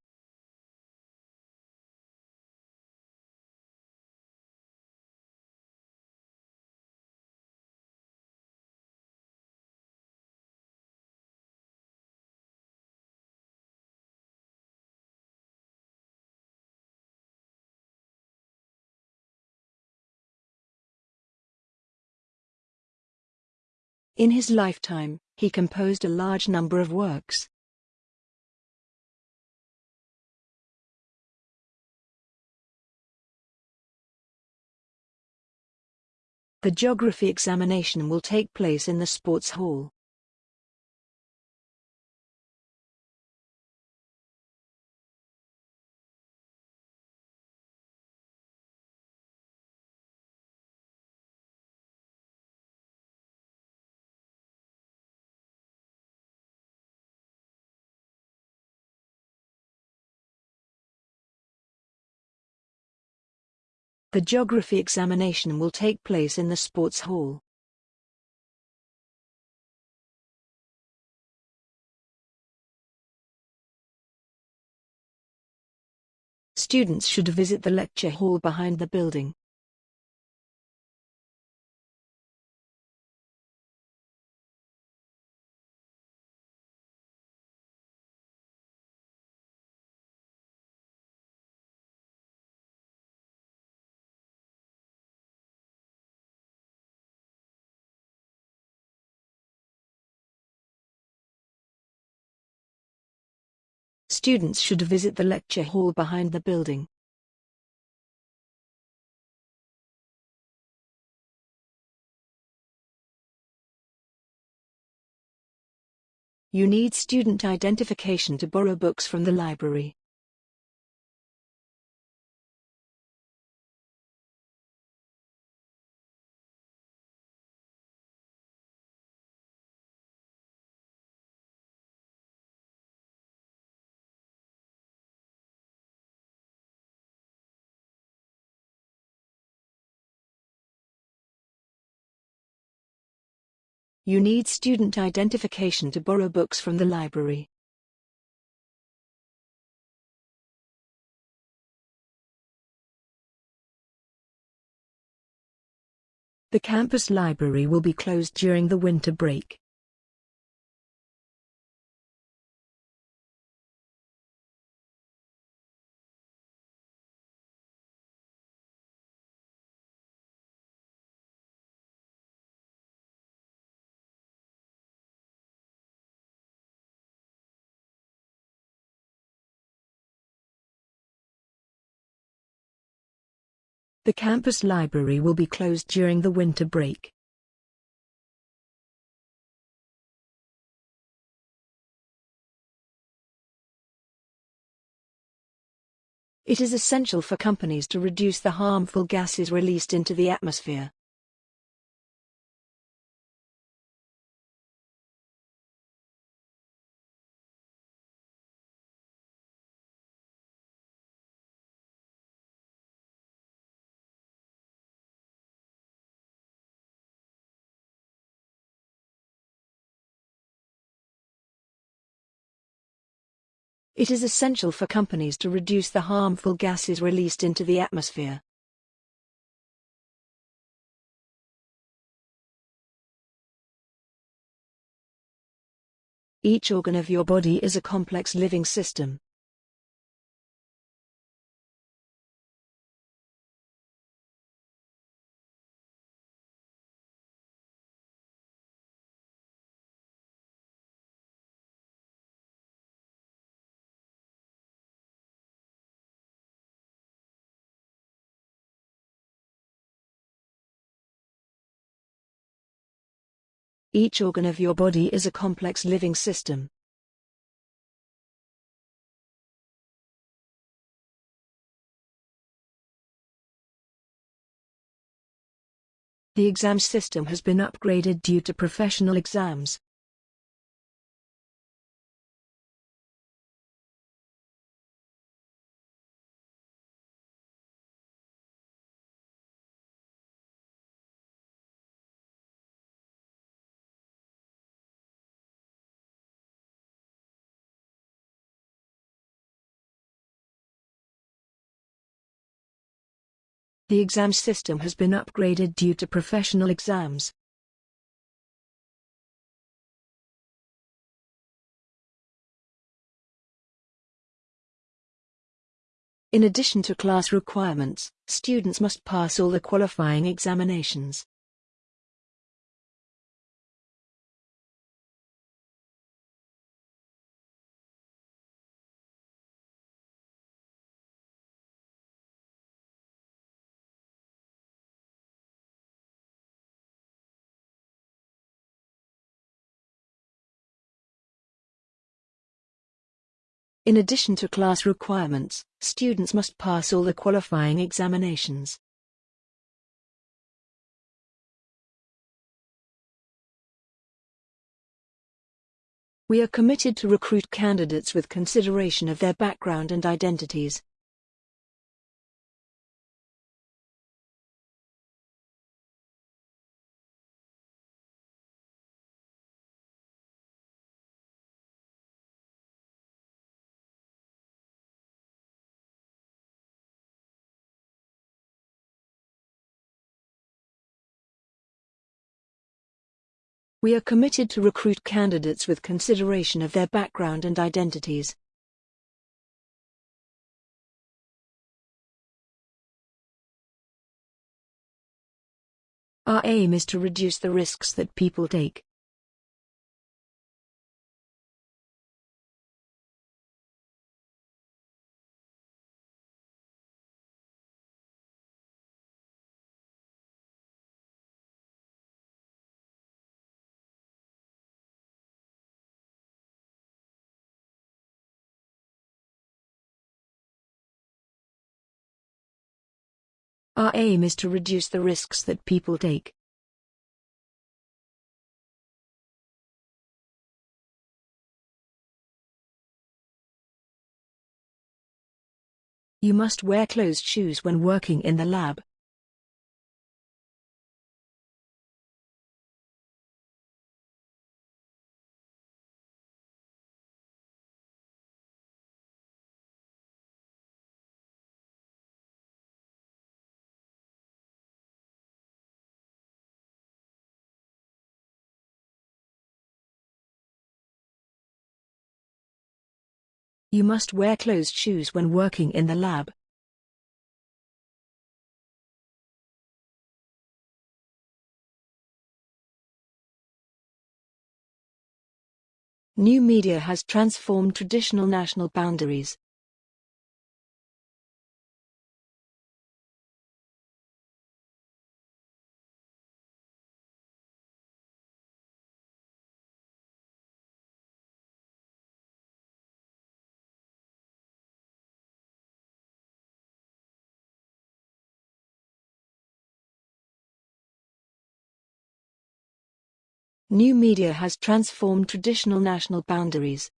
In his lifetime, he composed a large number of works. The geography examination will take place in the sports hall. The geography examination will take place in the sports hall. Students should visit the lecture hall behind the building. Students should visit the lecture hall behind the building. You need student identification to borrow books from the library. You need student identification to borrow books from the library. The campus library will be closed during the winter break. The campus library will be closed during the winter break. It is essential for companies to reduce the harmful gases released into the atmosphere. It is essential for companies to reduce the harmful gases released into the atmosphere. Each organ of your body is a complex living system. Each organ of your body is a complex living system. The exam system has been upgraded due to professional exams. The exam system has been upgraded due to professional exams. In addition to class requirements, students must pass all the qualifying examinations. In addition to class requirements, students must pass all the qualifying examinations. We are committed to recruit candidates with consideration of their background and identities. We are committed to recruit candidates with consideration of their background and identities. Our aim is to reduce the risks that people take. Our aim is to reduce the risks that people take. You must wear closed shoes when working in the lab. You must wear closed shoes when working in the lab. New media has transformed traditional national boundaries. New media has transformed traditional national boundaries.